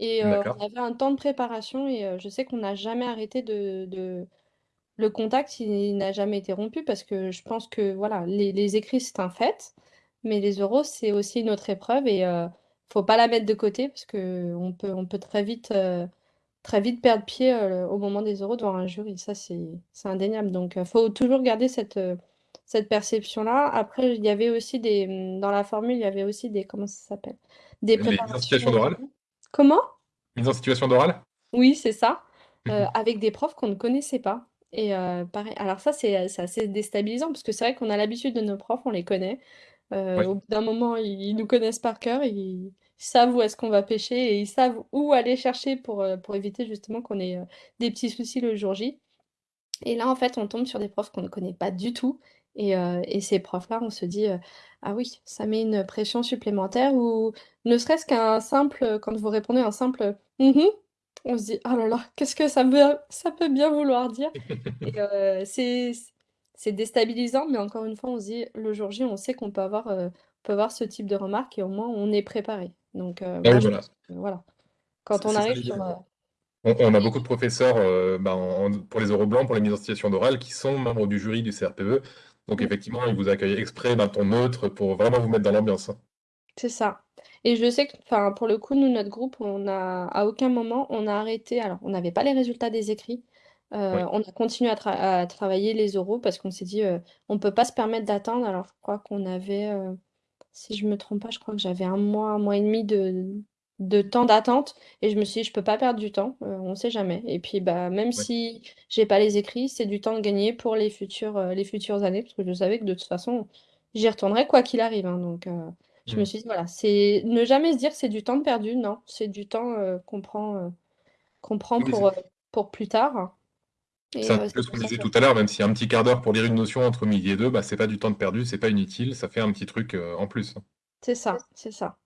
et D'accord. on avait un temps de préparation et je sais qu'on n'a jamais arrêté de de le contact, il n'a jamais été rompu parce que je pense que voilà, les les écrits, c'est un fait, mais les oraux, c'est aussi une autre épreuve et euh, faut pas la mettre de côté parce que on peut, on peut très vite, euh, très vite perdre pied euh, au moment des oraux devant un jury. Ça, c'est, c'est indéniable. Donc, il faut toujours garder cette, euh, cette perception-là. Après, il y avait aussi des, dans la formule, il y avait aussi des, comment ça s'appelle? Des Les préparations. Comment? Mise en situation d'oral? Oui, c'est ça, heu, avec des profs qu'on ne connaissait pas et heu, pareil alors ça, c'est, c'est assez déstabilisant parce que c'est vrai qu'on a l'habitude de nos profs, on les connaît. Heu, Oui. au bout d'un moment, ils ils nous connaissent par cœur, ils savent où est-ce qu'on va pêcher et ils savent où aller chercher pour, heu, pour éviter justement qu'on ait, heu, des petits soucis le jour J. Et là, en fait, on tombe sur des profs qu'on ne connaît pas du tout et ces profs-là, on se dit, «Ah oui, ça met une pression supplémentaire» ou ne serait-ce qu'un simple, quand vous répondez un simple, «Mmh on se dit: «Oh là là, qu'est-ce que ça veut ça peut bien vouloir dire?» et c'est déstabilisant, mais encore une fois, on se dit: «Le jour J, on sait qu'on peut avoir, on peut avoir ce type de remarques et au moins on est préparé». Donc Ah oui, je voilà. quand on arrive sur. On a beaucoup de professeurs, bah, en pour les oraux blancs, pour les mises en situation d'oral, qui sont membres du jury du CRPE. Donc mmh. effectivement, ils vous accueillent exprès d'un ton neutre pour vraiment vous mettre dans l'ambiance. C'est ça et je sais que enfin, pour le coup, nous, notre groupe, on a à aucun moment, on a arrêté alors on n'avait pas les résultats des écrits, Oui, on a continué à tra à travailler les oraux parce qu'on s'est dit, heu: «On peut pas se permettre d'attendre». Alors je crois qu'on avait, heu, si je me trompe pas, je crois que j'avais un mois, un mois et demi de de temps d'attente et je me suis dit: «Je peux pas perdre du temps, heu, on sait jamais» et puis, bah, même ouais. si j'ai pas les écrits, c'est du temps de gagner pour les futures, heu, les futures années parce que je savais que de toute façon, j'y retournerais quoi qu'il arrive, hein, donc heu je me Mmh. suis dit, voilà, c'est ne jamais se dire: «C'est du temps de perdu», non, c'est du temps, heu, qu'on prend, heu, qu'on prend Oui, pour, c'est heu, pour plus tard c'est un heu, petit peu c'est ce pour qu'on ça disait que tout à l'heure, même si un petit quart d'heure pour lire une notion entre midi et deux, bah, c'est pas du temps de perdu, c'est pas inutile, ça fait un petit truc, heu, en plus, hein. c'est ça, c'est ça.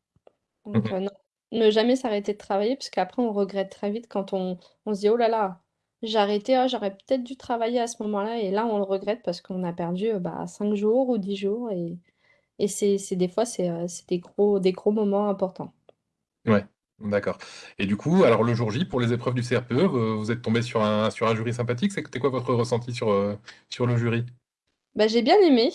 Mmh Donc mh. heu, non, ne jamais s'arrêter de travailler parce qu'après on regrette très vite quand on on se dit: «Oh là là, j'ai arrêté, ah j'aurais peut-être dû travailler à ce moment-là» et là on le regrette parce qu'on a perdu, heu, bah, 5 jours ou 10 jours et et c'est c'est des fois c'est, heu, c'est des gros des gros moments importants. Ouais, d'accord et du coup, alors le jour J, pour les épreuves du CRPE, vous vous êtes tombés sur un sur un jury sympathique? C'était quoi votre ressenti sur, heu, sur le jury? Bah, j'ai bien aimé,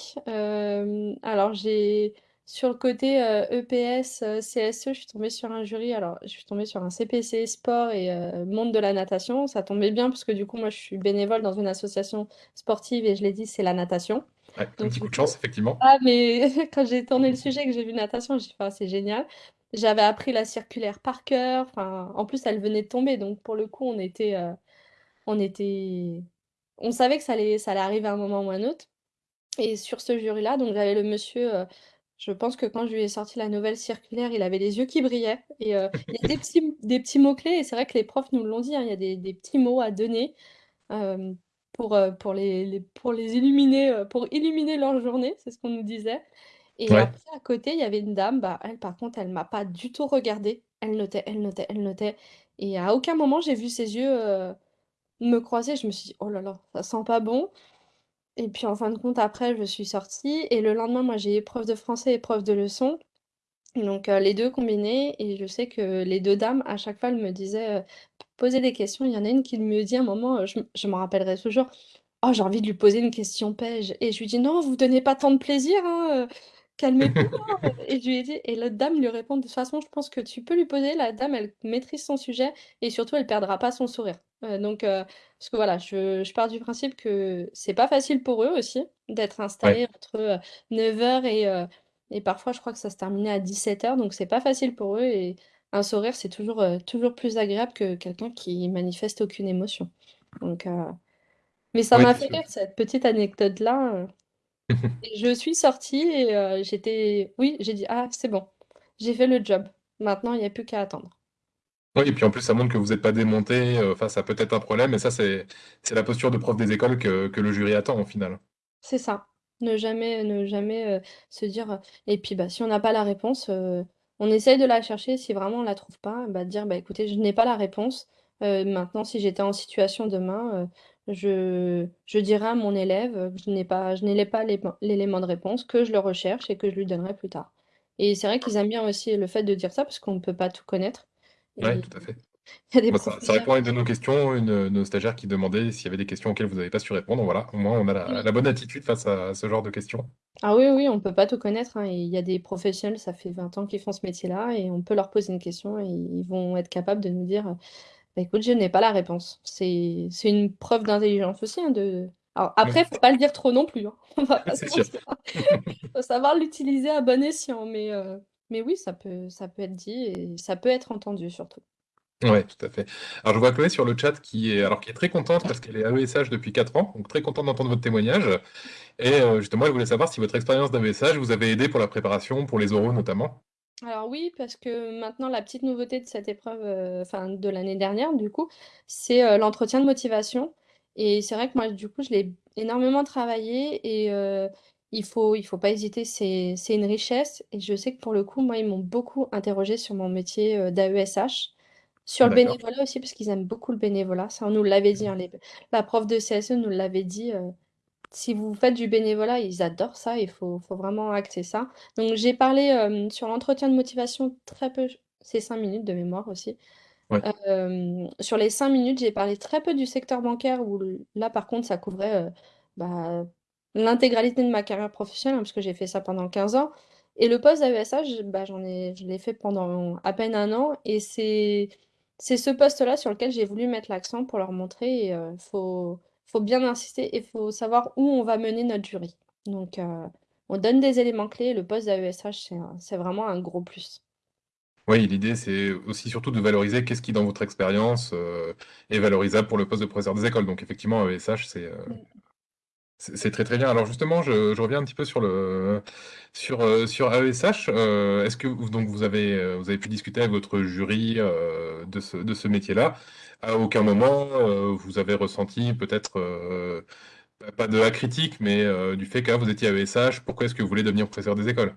alors j'ai sur le côté, EPS, heu, CSE, je suis tombée sur un jury, alors je suis tombée sur un CPC sport et heu, monde de la natation. Ça tombait bien parce que du coup, moi, je suis bénévole dans une association sportive et je l'ai dit, c'est la natation. Ouais, un Donc petit coup de chance, effectivement. ah mais quand j'ai tourné le sujet et que j'ai vu natation, j'ai fait: «Ah, c'est génial». J'avais appris la circulaire par cœur, enfin, en plus, elle venait de tomber, donc pour le coup, on était, on était on savait que ça allait ça allait arriver à un moment ou à un autre. Et sur ce jury-là, donc j'avais le monsieur, je pense que quand je lui ai sorti la nouvelle circulaire, il avait les yeux qui brillaient et heu, il y a des petits des petits mots-clés et c'est vrai que les profs nous l'ont dit, hein, il y a des des petits mots à donner, pour, heu, pour les les pour les illuminer, pour illuminer leur journée, c'est ce qu'on nous disait et Ouais, après à côté, il y avait une dame, bah, elle par contre, elle m'a pas du tout regardée. Elle notait, elle notait, elle notait et à aucun moment j'ai vu ses yeux, me croiser. Je me suis dit: «Oh là là, ça sent pas bon». Et puis en fin de compte, après, je suis sortie. Et le lendemain, moi, j'ai épreuve de français, épreuve de leçon, donc heu, les 2 combinés et je sais que les 2 dames, à chaque fois, elles me disaient, heu, poser des questions. Il y en a une qui me dit à un moment, heu, je je m'en rappellerai toujours: «Oh, j'ai envie de lui poser une question piège» et je lui dis: «Non, vous donnez pas tant de plaisir, hein, calmez-vous, hein», et je lui ai dit et l'autre dame lui répond: «De toute façon, je pense que tu peux lui poser, la dame, elle maîtrise son sujet et surtout, elle perdra pas son sourire». Heu, donc heu, parce que voilà, je je pars du principe que c'est pas facile pour eux aussi d'être ouais. installés entre, heu, 9:00 et et parfois, je crois que ça se terminait à 17:00 donc c'est pas facile pour eux et un sourire, c'est toujours, toujours plus agréable que quelqu'un qui manifeste aucune émotion. Donc mais ça m'a fait rire cette petite anecdote-là, et je suis sortie et heu, j'étais oui, j'ai dit: «Ah, c'est bon, j'ai fait le job. Maintenant, il y a plus qu'à attendre». Oui et puis en plus, ça montre que vous êtes pas démontés, heu, face à peut-être un problème et ça, c'est c'est la posture de prof des écoles que que le jury attend, au final. C'est ça. Ne jamais ne jamais, heu, se dire, heu et puis, bah, si on n'a pas la réponse, heu, on essaye de la chercher. Si vraiment on la trouve pas, bah, dire: «Bah, écoutez, je n'ai pas la réponse. Heu, maintenant, si j'étais en situation demain, heu, je je dirais à mon élève, que je n'ai pas je n'ai pas l'élément de réponse, que je le recherche et que je lui donnerai plus tard» et c'est vrai qu'ils aiment bien aussi le fait de dire ça parce qu'on ne peut pas tout connaître et tout à fait. Il y a des ça ça professeurs répond à une de nos questions, une nos stagiaires qui demandaient s'il y avait des questions auxquelles vous avez pas su répondre. Voilà, au moins on a la Oui. la bonne attitude face à ce genre de questions. Ah oui, oui, on peut pas tout connaître, hein, et il y a des professionnels, ça fait 20 ans qu'ils font ce métier-là et on peut leur poser une question et ils vont être capables de nous dire, «Bah, écoute, je n'ai pas la réponse». C'est c'est une preuve d'intelligence aussi, hein, de alors après, faut pas le dire trop non plus, hein, on va pas se C'est sûr. mentir. Faut savoir l'utiliser à bon escient, mais heu, mais oui, ça peut ça peut être dit et ça peut être entendu surtout. Ouais, tout à fait. Alors je vois Chloé sur le chat qui est alors qui est très contente parce qu'elle est AESH depuis 4 ans, donc très contente d'entendre votre témoignage et heu, justement, elle voulait savoir si votre expérience d'AESH vous avait aidé pour la préparation, pour les oraux notamment? Alors oui, parce que maintenant la petite nouveauté de cette épreuve, heu, enfin de l'année dernière du coup, c'est, heu, l'entretien de motivation et c'est vrai que moi du coup je l'ai énormément travaillé et heu, il faut il faut pas hésiter, c'est c'est une richesse et je sais que pour le coup, moi, ils m'ont beaucoup interrogée sur mon métier, d'AESH. Sur le D'accord. bénévolat aussi parce qu'ils aiment beaucoup le bénévolat, ça on nous l'avait dit, hein, les la prof de CSE nous l'avait dit, si vous faites du bénévolat, ils adorent ça, il faut faut vraiment axer ça. Donc j'ai parlé, sur l'entretien de motivation très peu, c'est 5 minutes de mémoire aussi. Ouais. Sur les 5 minutes, j'ai parlé très peu du secteur bancaire où là par contre ça couvrait, bah, l'intégralité de ma carrière professionnelle, hein, parce que j'ai fait ça pendant 15 ans et le poste d'AESH, bah, j'en ai je l'ai fait pendant à peine 1 an et c'est c'est ce poste-là sur lequel j'ai voulu mettre l'accent pour leur montrer heu, faut faut bien insister et faut savoir où on va mener notre jury. Donc heu, on donne des éléments clés, le poste d'AESH, c'est un c'est vraiment un gros plus. Oui, l'idée, c'est aussi surtout de valoriser qu'est-ce qui, dans votre expérience, heu, est valorisable pour le poste de professeur des écoles. Donc effectivement, AESH, c'est, heu, Mmh. c'est très, très bien. Alors justement, je je reviens un petit peu sur le sur, sur AESH. Est-ce que vous donc vous avez, vous avez pu discuter avec votre jury, de ce de ce métier-là? À aucun moment, heu, vous avez ressenti peut-être, heu, bah, pas de la critique, mais, heu, du fait que, ah, vous étiez AESH, pourquoi est-ce que vous voulez devenir professeur des écoles?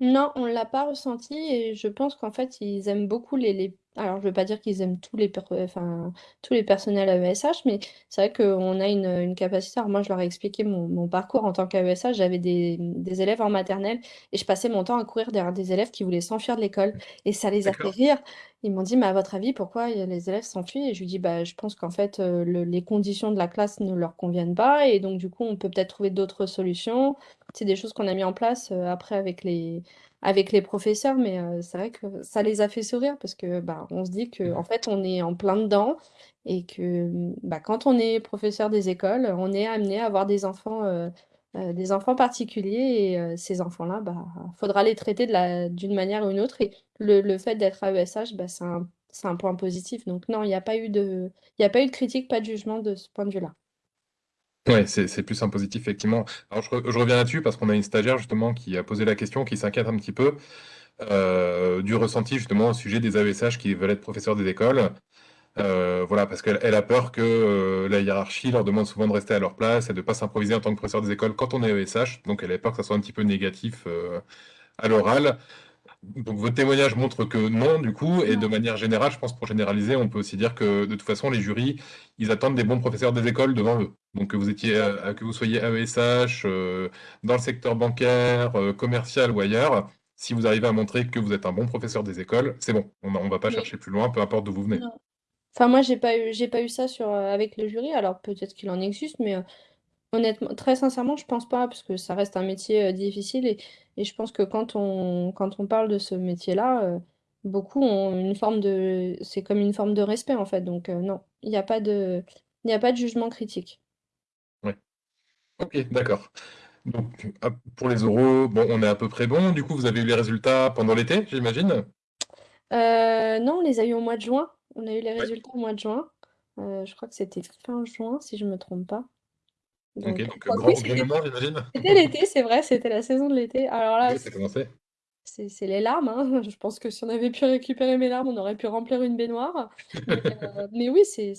Non, on l'a pas ressenti et je pense qu'en fait, ils aiment beaucoup les alors je veux pas dire qu'ils aiment tous les per enfin, tous les personnels AESH, mais c'est vrai qu'on a une, heu, une capacité alors moi, je leur ai expliqué mon mon parcours en tant qu'AESH. J'avais des, des élèves en maternelle et je passais mon temps à courir derrière des élèves qui voulaient s'enfuir de l'école et ça les a fait D'accord. rire. Ils m'ont dit: «Mais à votre avis, pourquoi, heu, les élèves s'enfuient?» et je lui dis: «Bah, je pense qu'en fait, heu, le les conditions de la classe ne leur conviennent pas et donc du coup, on peut peut-être trouver d'autres solutions». C'est des choses qu'on a mis en place, heu, après avec les avec les professeurs, mais heu, c'est vrai que ça les a fait sourire parce que, bah, on se dit Mmh qu'en mh. fait, on est en plein dedans et que, mmh, bah, quand on est professeur des écoles, on est amené à avoir des enfants, heu heu, des enfants particuliers et ces enfants-là, bah, faudra les traiter de la d'une manière ou une autre et le le fait d'être AESH, bah, c'est un c'est un point positif. Donc non, il y a pas eu de il y a pas eu de critique, pas de jugement de ce point de vue-là. Ouais, c'est plus un positif, effectivement. Alors je je reviens là-dessus parce qu'on a une stagiaire justement qui a posé la question, qui s'inquiète un petit peu, heu, du ressenti justement au sujet des AESH qui veulent être professeurs des écoles. Heu, voilà, parce qu'elle elle a peur que, heu, la hiérarchie leur demande souvent de rester à leur place et de pas s'improviser en tant que professeur des écoles quand on est AESH. Donc elle avait peur que ça soit un petit peu négatif, à l'oral. Donc votre témoignage montre que non, du coup et de manière générale, je pense pour généraliser, on peut aussi dire que de toute façon les jurys, ils attendent des bons professeurs des écoles devant eux. Donc que vous étiez, heu, que vous soyez AESH, heu, dans le secteur bancaire, heu, commercial ou ailleurs, si vous arrivez à montrer que vous êtes un bon professeur des écoles, c'est bon. On on va pas Oui. chercher plus loin, peu importe d'où vous venez. Non. Enfin moi j'ai pas eu j'ai pas eu ça sur, heu, avec le jury, alors peut-être qu'il en existe, mais honnêtement très sincèrement, je pense pas parce que ça reste un métier, difficile et et je pense que quand on quand on parle de ce métier-là, heu, beaucoup ont une forme de c'est comme une forme de respect, en fait, donc heu, non, il y a pas de il a pas de jugement critique. Ouais. OK, d'accord. Donc pour les oraux, bon, on est à peu près bon. Du coup, vous avez eu les résultats pendant l'été, j'imagine? Heu, non, on les a eu au mois de juin. On a eu les Ouais. résultats au mois de juin. Je crois que c'était fin juin, si je me trompe pas. Donc oui, grand c'était gouvernement, j'imagine? c'était l'été, c'est vrai, c'était la saison de l'été. Alors là, Oui, c'est les larmes, hein. Je pense que si on avait pu récupérer mes larmes, on aurait pu remplir une baignoire. Mais mais oui, c'est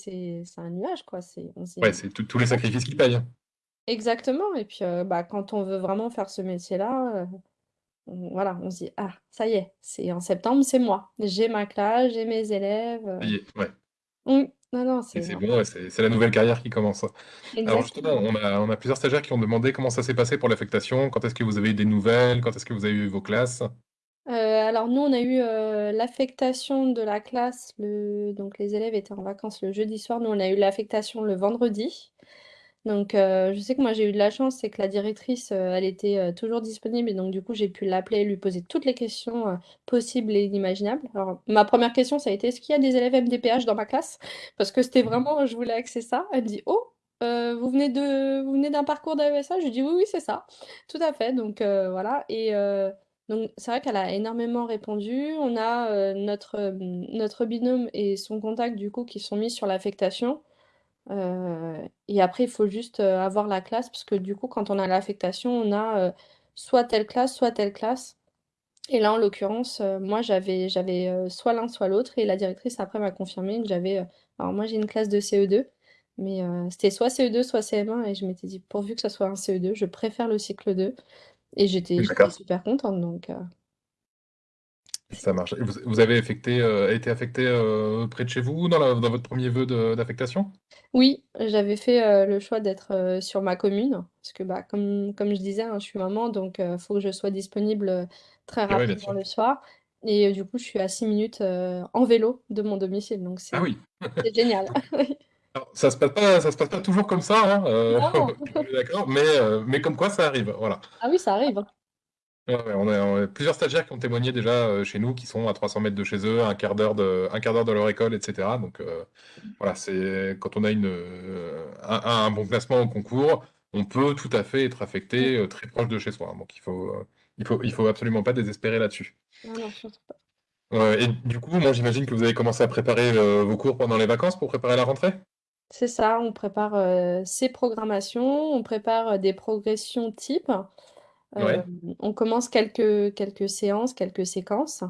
un nuage, quoi. C'est Ouais, tous les sacrifices qui payent, hein. exactement et puis, heu, bah, quand on veut vraiment faire ce métier-là, voilà, on se dit: «Ah, ça y est, c'est en septembre, c'est moi. J'ai ma classe, j'ai mes élèves», ouais mmh, non, non, et c'est c'est bon, c'est c'est la nouvelle carrière qui commence. Alors justement, exactement. on a on a plusieurs stagiaires qui ont demandé comment ça s'est passé pour l'affectation. Quand est-ce que vous avez eu des nouvelles? Quand est-ce que vous avez eu vos classes? Heu, alors nous, on a eu, heu, l'affectation de la classe le donc les élèves étaient en vacances le jeudi soir. Nous, on a eu l'affectation le vendredi. Donc heu, je sais que moi, j'ai eu de la chance, c'est que la directrice, heu, elle était, heu, toujours disponible et donc du coup, j'ai pu l'appeler, lui poser toutes les questions, possibles et inimaginables. Alors, ma première question, ça a été: «Est-ce qu'il y a des élèves MDPH dans ma classe?» parce que c'était vraiment je voulais axer ça. Elle me dit: «Oh, vous venez de vous venez d'un parcours d'AESH?» je lui dis: «Oui, oui, c'est ça». Tout à fait, donc voilà et donc c'est vrai qu'elle a énormément répondu. On a, notre, notre binôme et son contact, du coup, qui sont mis sur l'affectation. Heu et après, il faut juste, heu, avoir la classe parce que du coup, quand on a l'affectation, on a, heu, soit telle classe, soit telle classe. Et là, en l'occurrence, moi, j'avais soit l'un, soit l'autre et la directrice après m'a confirmé que j'avais, alors moi, j'ai une classe de CE2, mais c'était soit CE2, soit CM1 et je m'étais dit: «Pourvu que ça soit un CE2, je préfère le cycle 2» et j'étais super contente donc Ça marche et vous vous avez affecté, heu, été affecté, heu, près de chez vous dans la dans votre 1er vœu de d'affectation? Oui, j'avais fait, heu, le choix d'être, sur ma commune parce que, bah, comme comme je disais, hein, je suis maman donc heu, faut que je sois disponible, très Et ouais, bien rapidement sûr. le soir et du coup, je suis à 6 minutes, en vélo de mon domicile donc Ah c'est oui! c'est génial. Oui. Alors ça se passe pas ça se passe pas toujours comme ça, hein, Non! d'accord, mais comme quoi ça arrive, voilà. Ah oui, ça arrive, hein. Ouais, on a on a plusieurs stagiaires qui ont témoigné déjà, heu, chez nous, qui sont à 300 m de chez eux, à 1/4 d'heure de 1/4 d'heure de leur école et cetera donc heu, voilà, c'est quand on a une, heu, un un bon classement au concours, on peut tout à fait être affecté, très proche de chez soi, donc il faut, il faut il faut absolument pas désespérer là-dessus. Et du coup, moi, j'imagine que vous avez commencé à préparer, vos cours pendant les vacances pour préparer la rentrée? C'est ça, on prépare, ses programmations, on prépare, des progressions types. Ouais. on commence quelques quelques séances, quelques séquences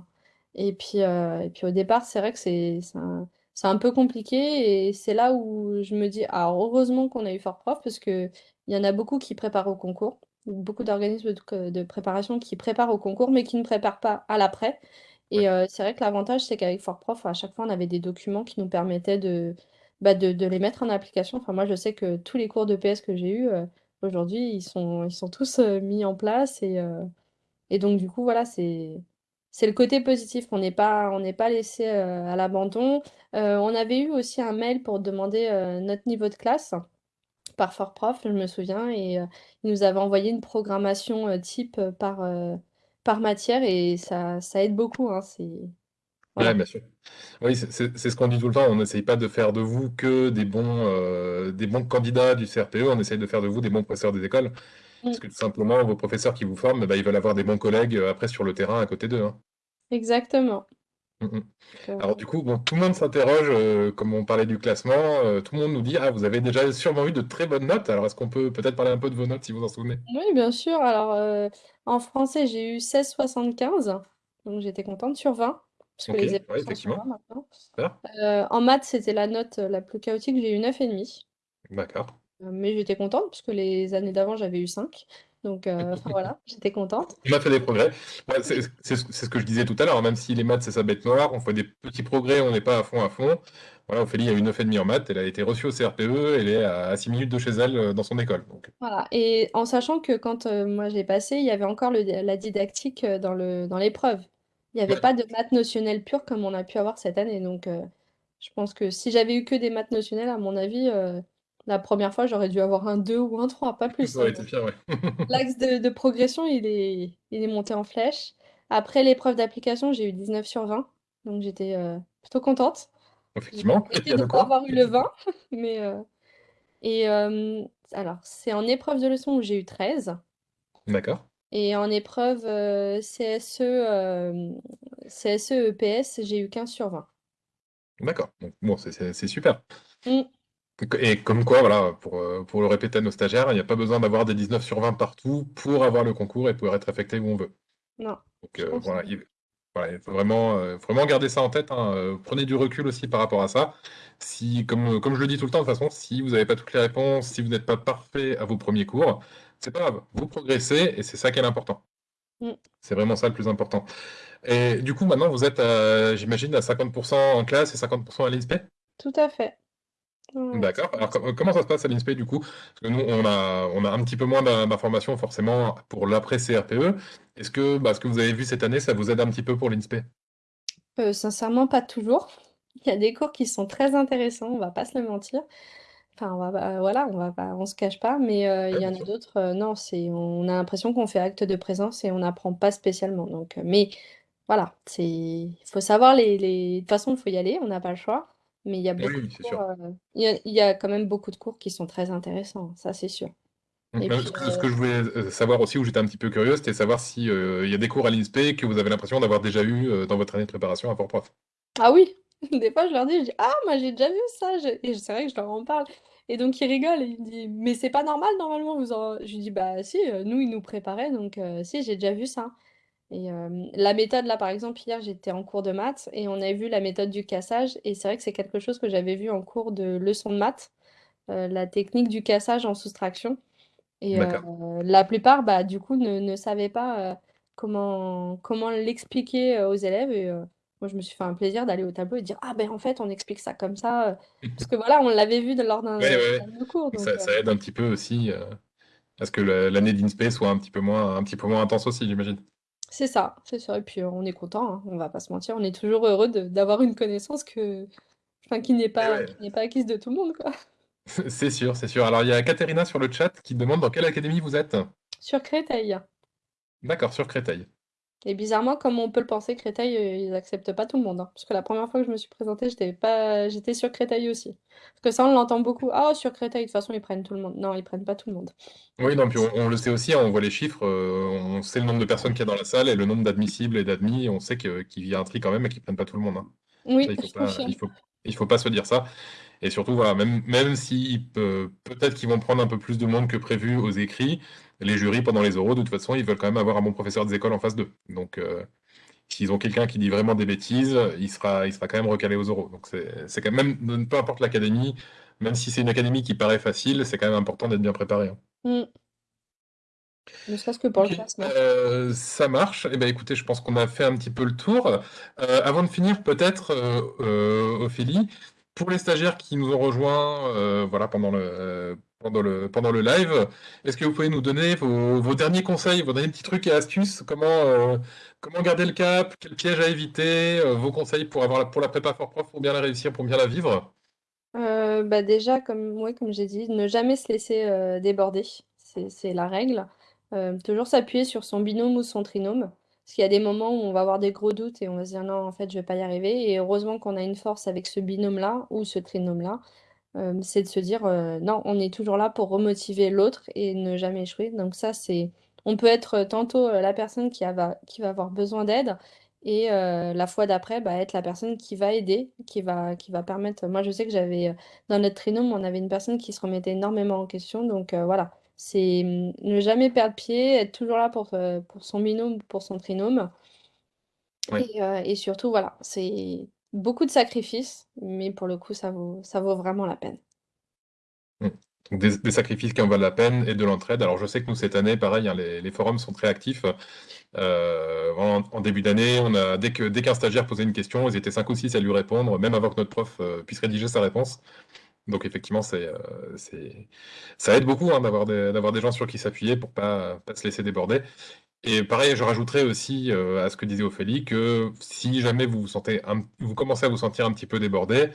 et puis, heu et puis au départ, c'est vrai que c'est un un peu compliqué et c'est là où je me dis: «Alors heureusement qu'on a eu Fortprof» parce qu'il y en a beaucoup qui préparent au concours. Beaucoup d'organismes de de préparation qui préparent au concours, mais qui ne préparent pas à l'après Ouais. et heu, c'est vrai que l'avantage, c'est qu'avec Fortprof, à chaque fois, on avait des documents qui nous permettaient de, bah, de de les mettre en application. Enfin, moi, je sais que tous les cours d'EPS que j'ai eus, aujourd'hui, ils sont ils sont tous, heu, mis en place et heu et donc du coup, voilà, c'est c'est le côté positif. On n'est pas pas laissés, heu, à l'abandon. On avait eu aussi un mail pour demander, notre niveau de classe par Fortprof, je me souviens et ils nous avaient envoyé une programmation, type, par, par matière et ça ça aide beaucoup, hein, c'est Ouais, bien sûr. Oui, c'est ce qu'on dit tout le temps, on essaye pas de faire de vous que des bons, des bons candidats du CRPE, on essaye de faire de vous des bons professeurs des écoles. Parce Mmh. que tout simplement, vos professeurs qui vous forment, bah, ils veulent avoir des bons collègues, heu, après sur le terrain à côté d'eux, hein. Exactement. Mmh mh. Donc heu Alors du coup, bon, tout le monde s'interroge, comme on parlait du classement, tout le monde nous dit: «Ah, vous avez déjà sûrement eu de très bonnes notes». Alors est-ce qu'on peut peut-être parler un peu de vos notes si vous en souvenez? Oui, bien sûr. Alors, en français, j'ai eu 16,75 donc j'étais contente sur 20 parce que les épreuves ouais, sont sur 20 effectivement. maintenant. Heu, en maths, c'était la note, la plus chaotique, j'ai eu 9,5. D'accord. Heu, mais j'étais contente parce que les années d'avant, j'avais eu 5 donc enfin voilà, j'étais contente. On a fait des progrès. Ouais, c'est ce que je disais tout à l'heure, même si les maths, c'est sa bête noire, on fait des petits progrès, on n'est pas à fond, à fond. Voilà, Ophélie a eu 9,5 en maths, elle a été reçue au CRPE, elle est à 6 minutes de chez elle, dans son école, donc Voilà et en sachant que quand, moi j'ai passé, il y avait encore le la didactique, dans l'épreuve. Il y avait Ouais. pas de maths notionnelles pures comme on a pu avoir cette année donc heu, je pense que si j'avais eu que des maths notionnelles, à mon avis, heu, la 1re fois, j'aurais dû avoir un 2 ou un 3, pas plus, Ça hein, aurait été donc pire, ouais. l'axe de de progression, il est il est monté en flèche. Après l'épreuve d'application, j'ai eu 19 sur 20 donc j'étais, heu, plutôt contente. Effectivement, il regretté y a de de pas quoi. avoir eu le 20 mais heu et hem, alors c'est en épreuve de leçon où j'ai eu 13 D'accord. Et en épreuve, heu, CSE, hem, CSE-EPS, j'ai eu 15 sur 20. D'accord, bon, c'est super. Mmh. Et comme quoi, voilà, pour, heu, pour le répéter à nos stagiaires, il y a pas besoin d'avoir des 19 sur 20 partout pour avoir le concours et pouvoir être affecté où on veut. Non, Donc voilà, il voilà, il faut vraiment, vraiment garder ça en tête, hein, prenez du recul aussi par rapport à ça. Si comme, comme je le dis tout le temps de toute façon, si vous avez pas toutes les réponses, si vous n'êtes pas parfait à vos 1ers cours, c'est pas grave, vous progressez et c'est ça qui est l'important. Mmh. C'est vraiment ça le plus important et du coup, maintenant vous êtes, j'imagine à 50 % en classe et 50 % à l'INSPE? Tout à fait. D'accord. Alors comment ça se passe à l'INSPE du coup? Parce que nous on a on a un petit peu moins d'informations forcément pour l'après CRPE. Est-ce que, bah, ce que vous avez vu cette année, ça vous aide un petit peu pour l'INSPE? Heu, sincèrement pas toujours. Il y a des cours qui sont très intéressants, on va pas se le mentir. Enfin, on va pas voilà, on va pas on se cache pas, mais heu, il Ouais, y bien en a sûr. d'autres, heu, non, c'est on a l'impression qu'on fait acte de présence et on n'apprend pas spécialement donc heu, mais voilà, c'est il faut savoir les les de toute façon, il faut y aller, on n'a pas le choix, mais il y a Oui, beaucoup de oui, c'est cours, sûr. heu, il y a il y a quand même beaucoup de cours qui sont très intéressants, ça c'est sûr et heu, puis, ce que ce heu que je voulais, heu, savoir aussi, où j'étais un petit peu curieux, c'était savoir si, heu, il y a des cours à l'INSPE que vous avez l'impression d'avoir déjà eu, heu, dans votre année de préparation à Fort Prof? Ah oui! Des fois je leur dis, je dis: «Ah moi j'ai déjà vu ça!» et c'est vrai que je leur en parle et donc ils rigolent et ils me disent: «Mais c'est pas normal normalement vous en» je lui dis: «Bah si, heu, nous ils nous préparaient donc heu, si j'ai déjà vu ça» et hem, la méthode là par exemple hier j'étais en cours de maths et on avait vu la méthode du cassage et c'est vrai que c'est quelque chose que j'avais vu en cours de leçon de maths, heu, la technique du cassage en soustraction et heu, D'accord. la plupart, bah, du coup ne ne savaient pas, heu, comment comment l'expliquer, heu, aux élèves et heu, moi je me suis fait un plaisir d'aller au tableau et dire: «Ah beh, en fait on explique ça comme ça», heu, parce que voilà, on l'avait vu de lors d'un Ouais, ouais, de cours Donc donc ça aide un petit peu aussi, heu, à ce que l'année d'INSPE soit un petit peu moins un petit peu moins intense aussi, j'imagine? C'est ça, c'est ça et puis, on est content, hein, on va pas se mentir, on est toujours heureux de d'avoir une connaissance que enfin qui n'est pas ouais. qui n'est pas acquise de tout le monde, quoi. C'est sûr, c'est sûr. Alors il y a Caterina sur le chat qui demande dans quelle académie vous êtes? Sur Créteil. D'accord, sur Créteil. Et bizarrement, comme on peut le penser, Créteil, heu, ils acceptent pas tout le monde, hein. Parce que la 1re fois que je me suis présentée, j'étais pas j'étais sur Créteil aussi. Parce que ça, on l'entend beaucoup: «Ah sur Créteil, de toute façon ils prennent tout le monde». Non, ils prennent pas tout le monde. Oui, non, puis on on le sait aussi, hein, on voit les chiffres, heu, on sait le nombre de personnes qu'il y a dans la salle et le nombre d'admissibles et d'admis, on sait que qu'il y a un tri quand même et qu'ils prennent pas tout le monde, hein. Ça, Oui, il faut je pas confirme. il faut il faut pas se dire ça et surtout, voilà, même même si peut peut-être qu'ils vont prendre un peu plus de monde que prévu aux écrits, les jurys pendant les oraux, de toute façon, ils veulent quand même avoir un bon professeur des écoles en face d'eux. Donc heu, s'ils ont quelqu'un qui dit vraiment des bêtises, il sera il sera quand même recalé aux oraux. Donc c'est quand même peu importe l'académie, même si c'est une académie qui paraît facile, c'est quand même important d'être bien préparé, hein. Mmh. Ne serait-ce que pour le classement. heu, ça marche. Et bah, écoutez, je pense qu'on a fait un petit peu le tour. Heu, avant de finir, peut-être, Ophélie, pour les stagiaires qui nous ont rejoints, voilà, pendant le pendant le pendant le live, est-ce que vous pouvez nous donner vos vos derniers conseils, vos derniers petits trucs et astuces? Comment, heu, comment garder le cap? Quels pièges à éviter? Heu, vos conseils pour avoir la pour la prépa Fort Prof, pour bien la réussir, pour bien la vivre? Heu, bah, déjà comme ouais, comme j'ai dit, ne jamais se laisser, déborder, c'est la règle. Toujours s'appuyer sur son binôme ou son trinôme. Parce qu'il y a des moments où on va avoir des gros doutes et on va se dire: «Non, en fait, je vais pas y arriver» et heureusement qu'on a une force avec ce binôme-là ou ce trinôme-là. Hem, c'est de se dire, heu: «Non, on est toujours là pour remotiver l'autre et ne jamais échouer». Donc ça, c'est on peut être tantôt, heu, la personne qui a qui va avoir besoin d'aide et la fois d'après, bah, être la personne qui va aider, qui va qui va permettre moi, je sais que j'avais, dans notre trinôme, on avait une personne qui se remettait énormément en question donc voilà. C'est, ne jamais perdre pied, être toujours là pour, pour son binôme, pour son trinôme et surtout, voilà, c'est beaucoup de sacrifices, mais pour le coup, ça vaut vraiment la peine. Mmh. Des sacrifices qui en valent la peine et de l'entraide. Alors je sais que nous, cette année, pareil, hein, les forums sont très actifs. Heu, en début d'année, dès qu'un stagiaire posait une question, ils étaient 5 ou 6 à lui répondre, même avant que notre prof, heu, puisse rédiger sa réponse. Donc effectivement, c'est ça aide beaucoup, hein, d'avoir des gens sur qui s'appuyer pour pas pas se laisser déborder et pareil, je rajouterais aussi, heu, à ce que disait Ophélie, que si jamais vous vous sentez vous commencez à vous sentir un petit peu débordé,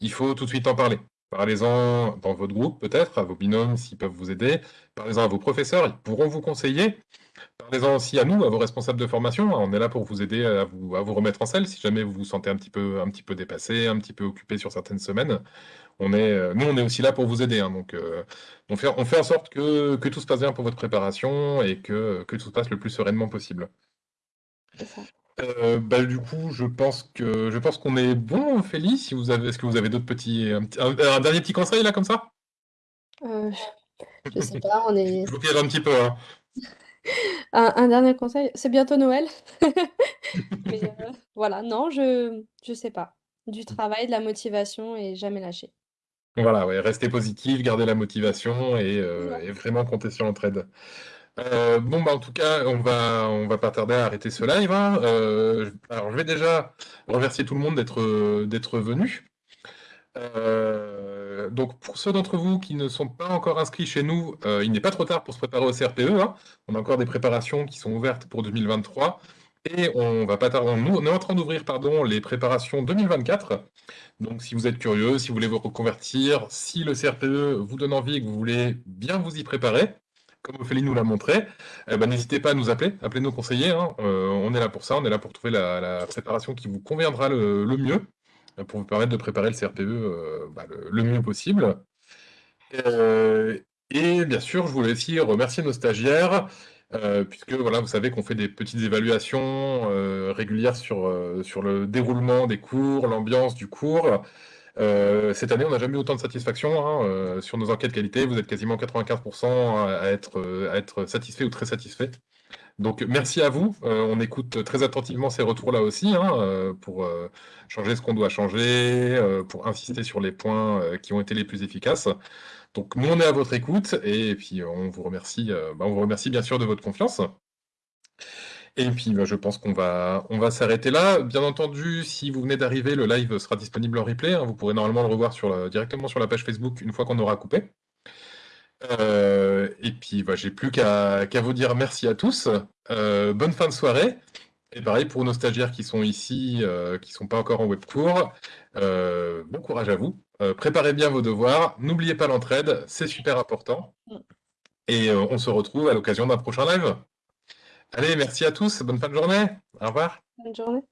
il faut tout de suite en parler. Parlez-en dans votre groupe peut-être, à vos binômes s'ils peuvent vous aider. Parlez-en à vos professeurs, ils pourront vous conseiller. Parlez-en aussi à nous, à vos responsables de formation, hein, on est là pour vous aider à vous remettre en selle si jamais vous vous sentez un petit peu dépassé, un petit peu occupé sur certaines semaines. On est, heu, nous, on est aussi là pour vous aider, hein, donc heu, on fait en sorte que tout se passe bien pour votre préparation et que que tout se passe le plus sereinement possible. Heu, bah, du coup, je pense que je pense qu'on est bon, si vous avez est-ce que vous avez d'autres petits un petit un un dernier petit conseil là, comme ça? Heu, je sais pas, on Je est vous piège un petit peu, hein. Un un dernier conseil, c'est bientôt Noël, mais heu, voilà, non, je je sais pas. Du travail, de la motivation et jamais lâcher. Voilà, ouais, rester positif, garder la motivation et ça. et vraiment compter sur l'entraide. Heu, bon, bah, en tout cas, on va va pas tarder à arrêter ce live, hein. Alors je vais déjà remercier tout le monde d'être, venu. donc pour ceux d'entre vous qui ne sont pas encore inscrits chez nous, il n'est pas trop tard pour se préparer au CRPE. Hein. On a encore des préparations qui sont ouvertes pour 2023. Et on va pas tarder, on est en train d'ouvrir pardon, les préparations 2024. Donc si vous êtes curieux, si vous voulez vous reconvertir, si le CRPE vous donne envie et que vous voulez bien vous y préparer, comme Ophélie nous l'a montré, eh ben, n'hésitez pas à nous appeler, appelez nos conseillers, hein. euh, on est là pour ça, on est là pour trouver la, préparation qui vous conviendra le, mieux, euh, pour vous permettre de préparer le CRPE euh, bah, le, mieux possible. et bien sûr, je voulais aussi remercier nos stagiaires, puisque voilà, vous savez qu'on fait des petites évaluations régulières sur, sur le déroulement des cours, l'ambiance du cours, euh, cette année, on n'a jamais eu autant de satisfaction. Hein, euh, sur nos enquêtes qualité, vous êtes quasiment 95% à être, euh, à satisfait ou très satisfait. Donc merci à vous. on écoute très attentivement ces retours-là aussi hein, pour changer ce qu'on doit changer, pour insister sur les points qui ont été les plus efficaces. Donc nous, on est à votre écoute et puis on vous remercie, bah, on vous remercie bien sûr de votre confiance. Et puis, bah, je pense qu'on va, on va s'arrêter là. Bien entendu, si vous venez d'arriver, le live sera disponible en replay. Hein. Vous pourrez normalement le revoir sur directement sur la page Facebook une fois qu'on aura coupé. Euh, et puis, bah, j'ai plus qu'à vous dire merci à tous. Euh, bonne fin de soirée. Et pareil pour nos stagiaires qui sont ici, euh, qui ne sont pas encore en web cours. bon courage à vous. préparez bien vos devoirs. N'oubliez pas l'entraide, c'est super important. Mm. Et on se retrouve à l'occasion d'un prochain live. Allez, merci à tous. Bonne fin de journée. Au revoir. Bonne journée.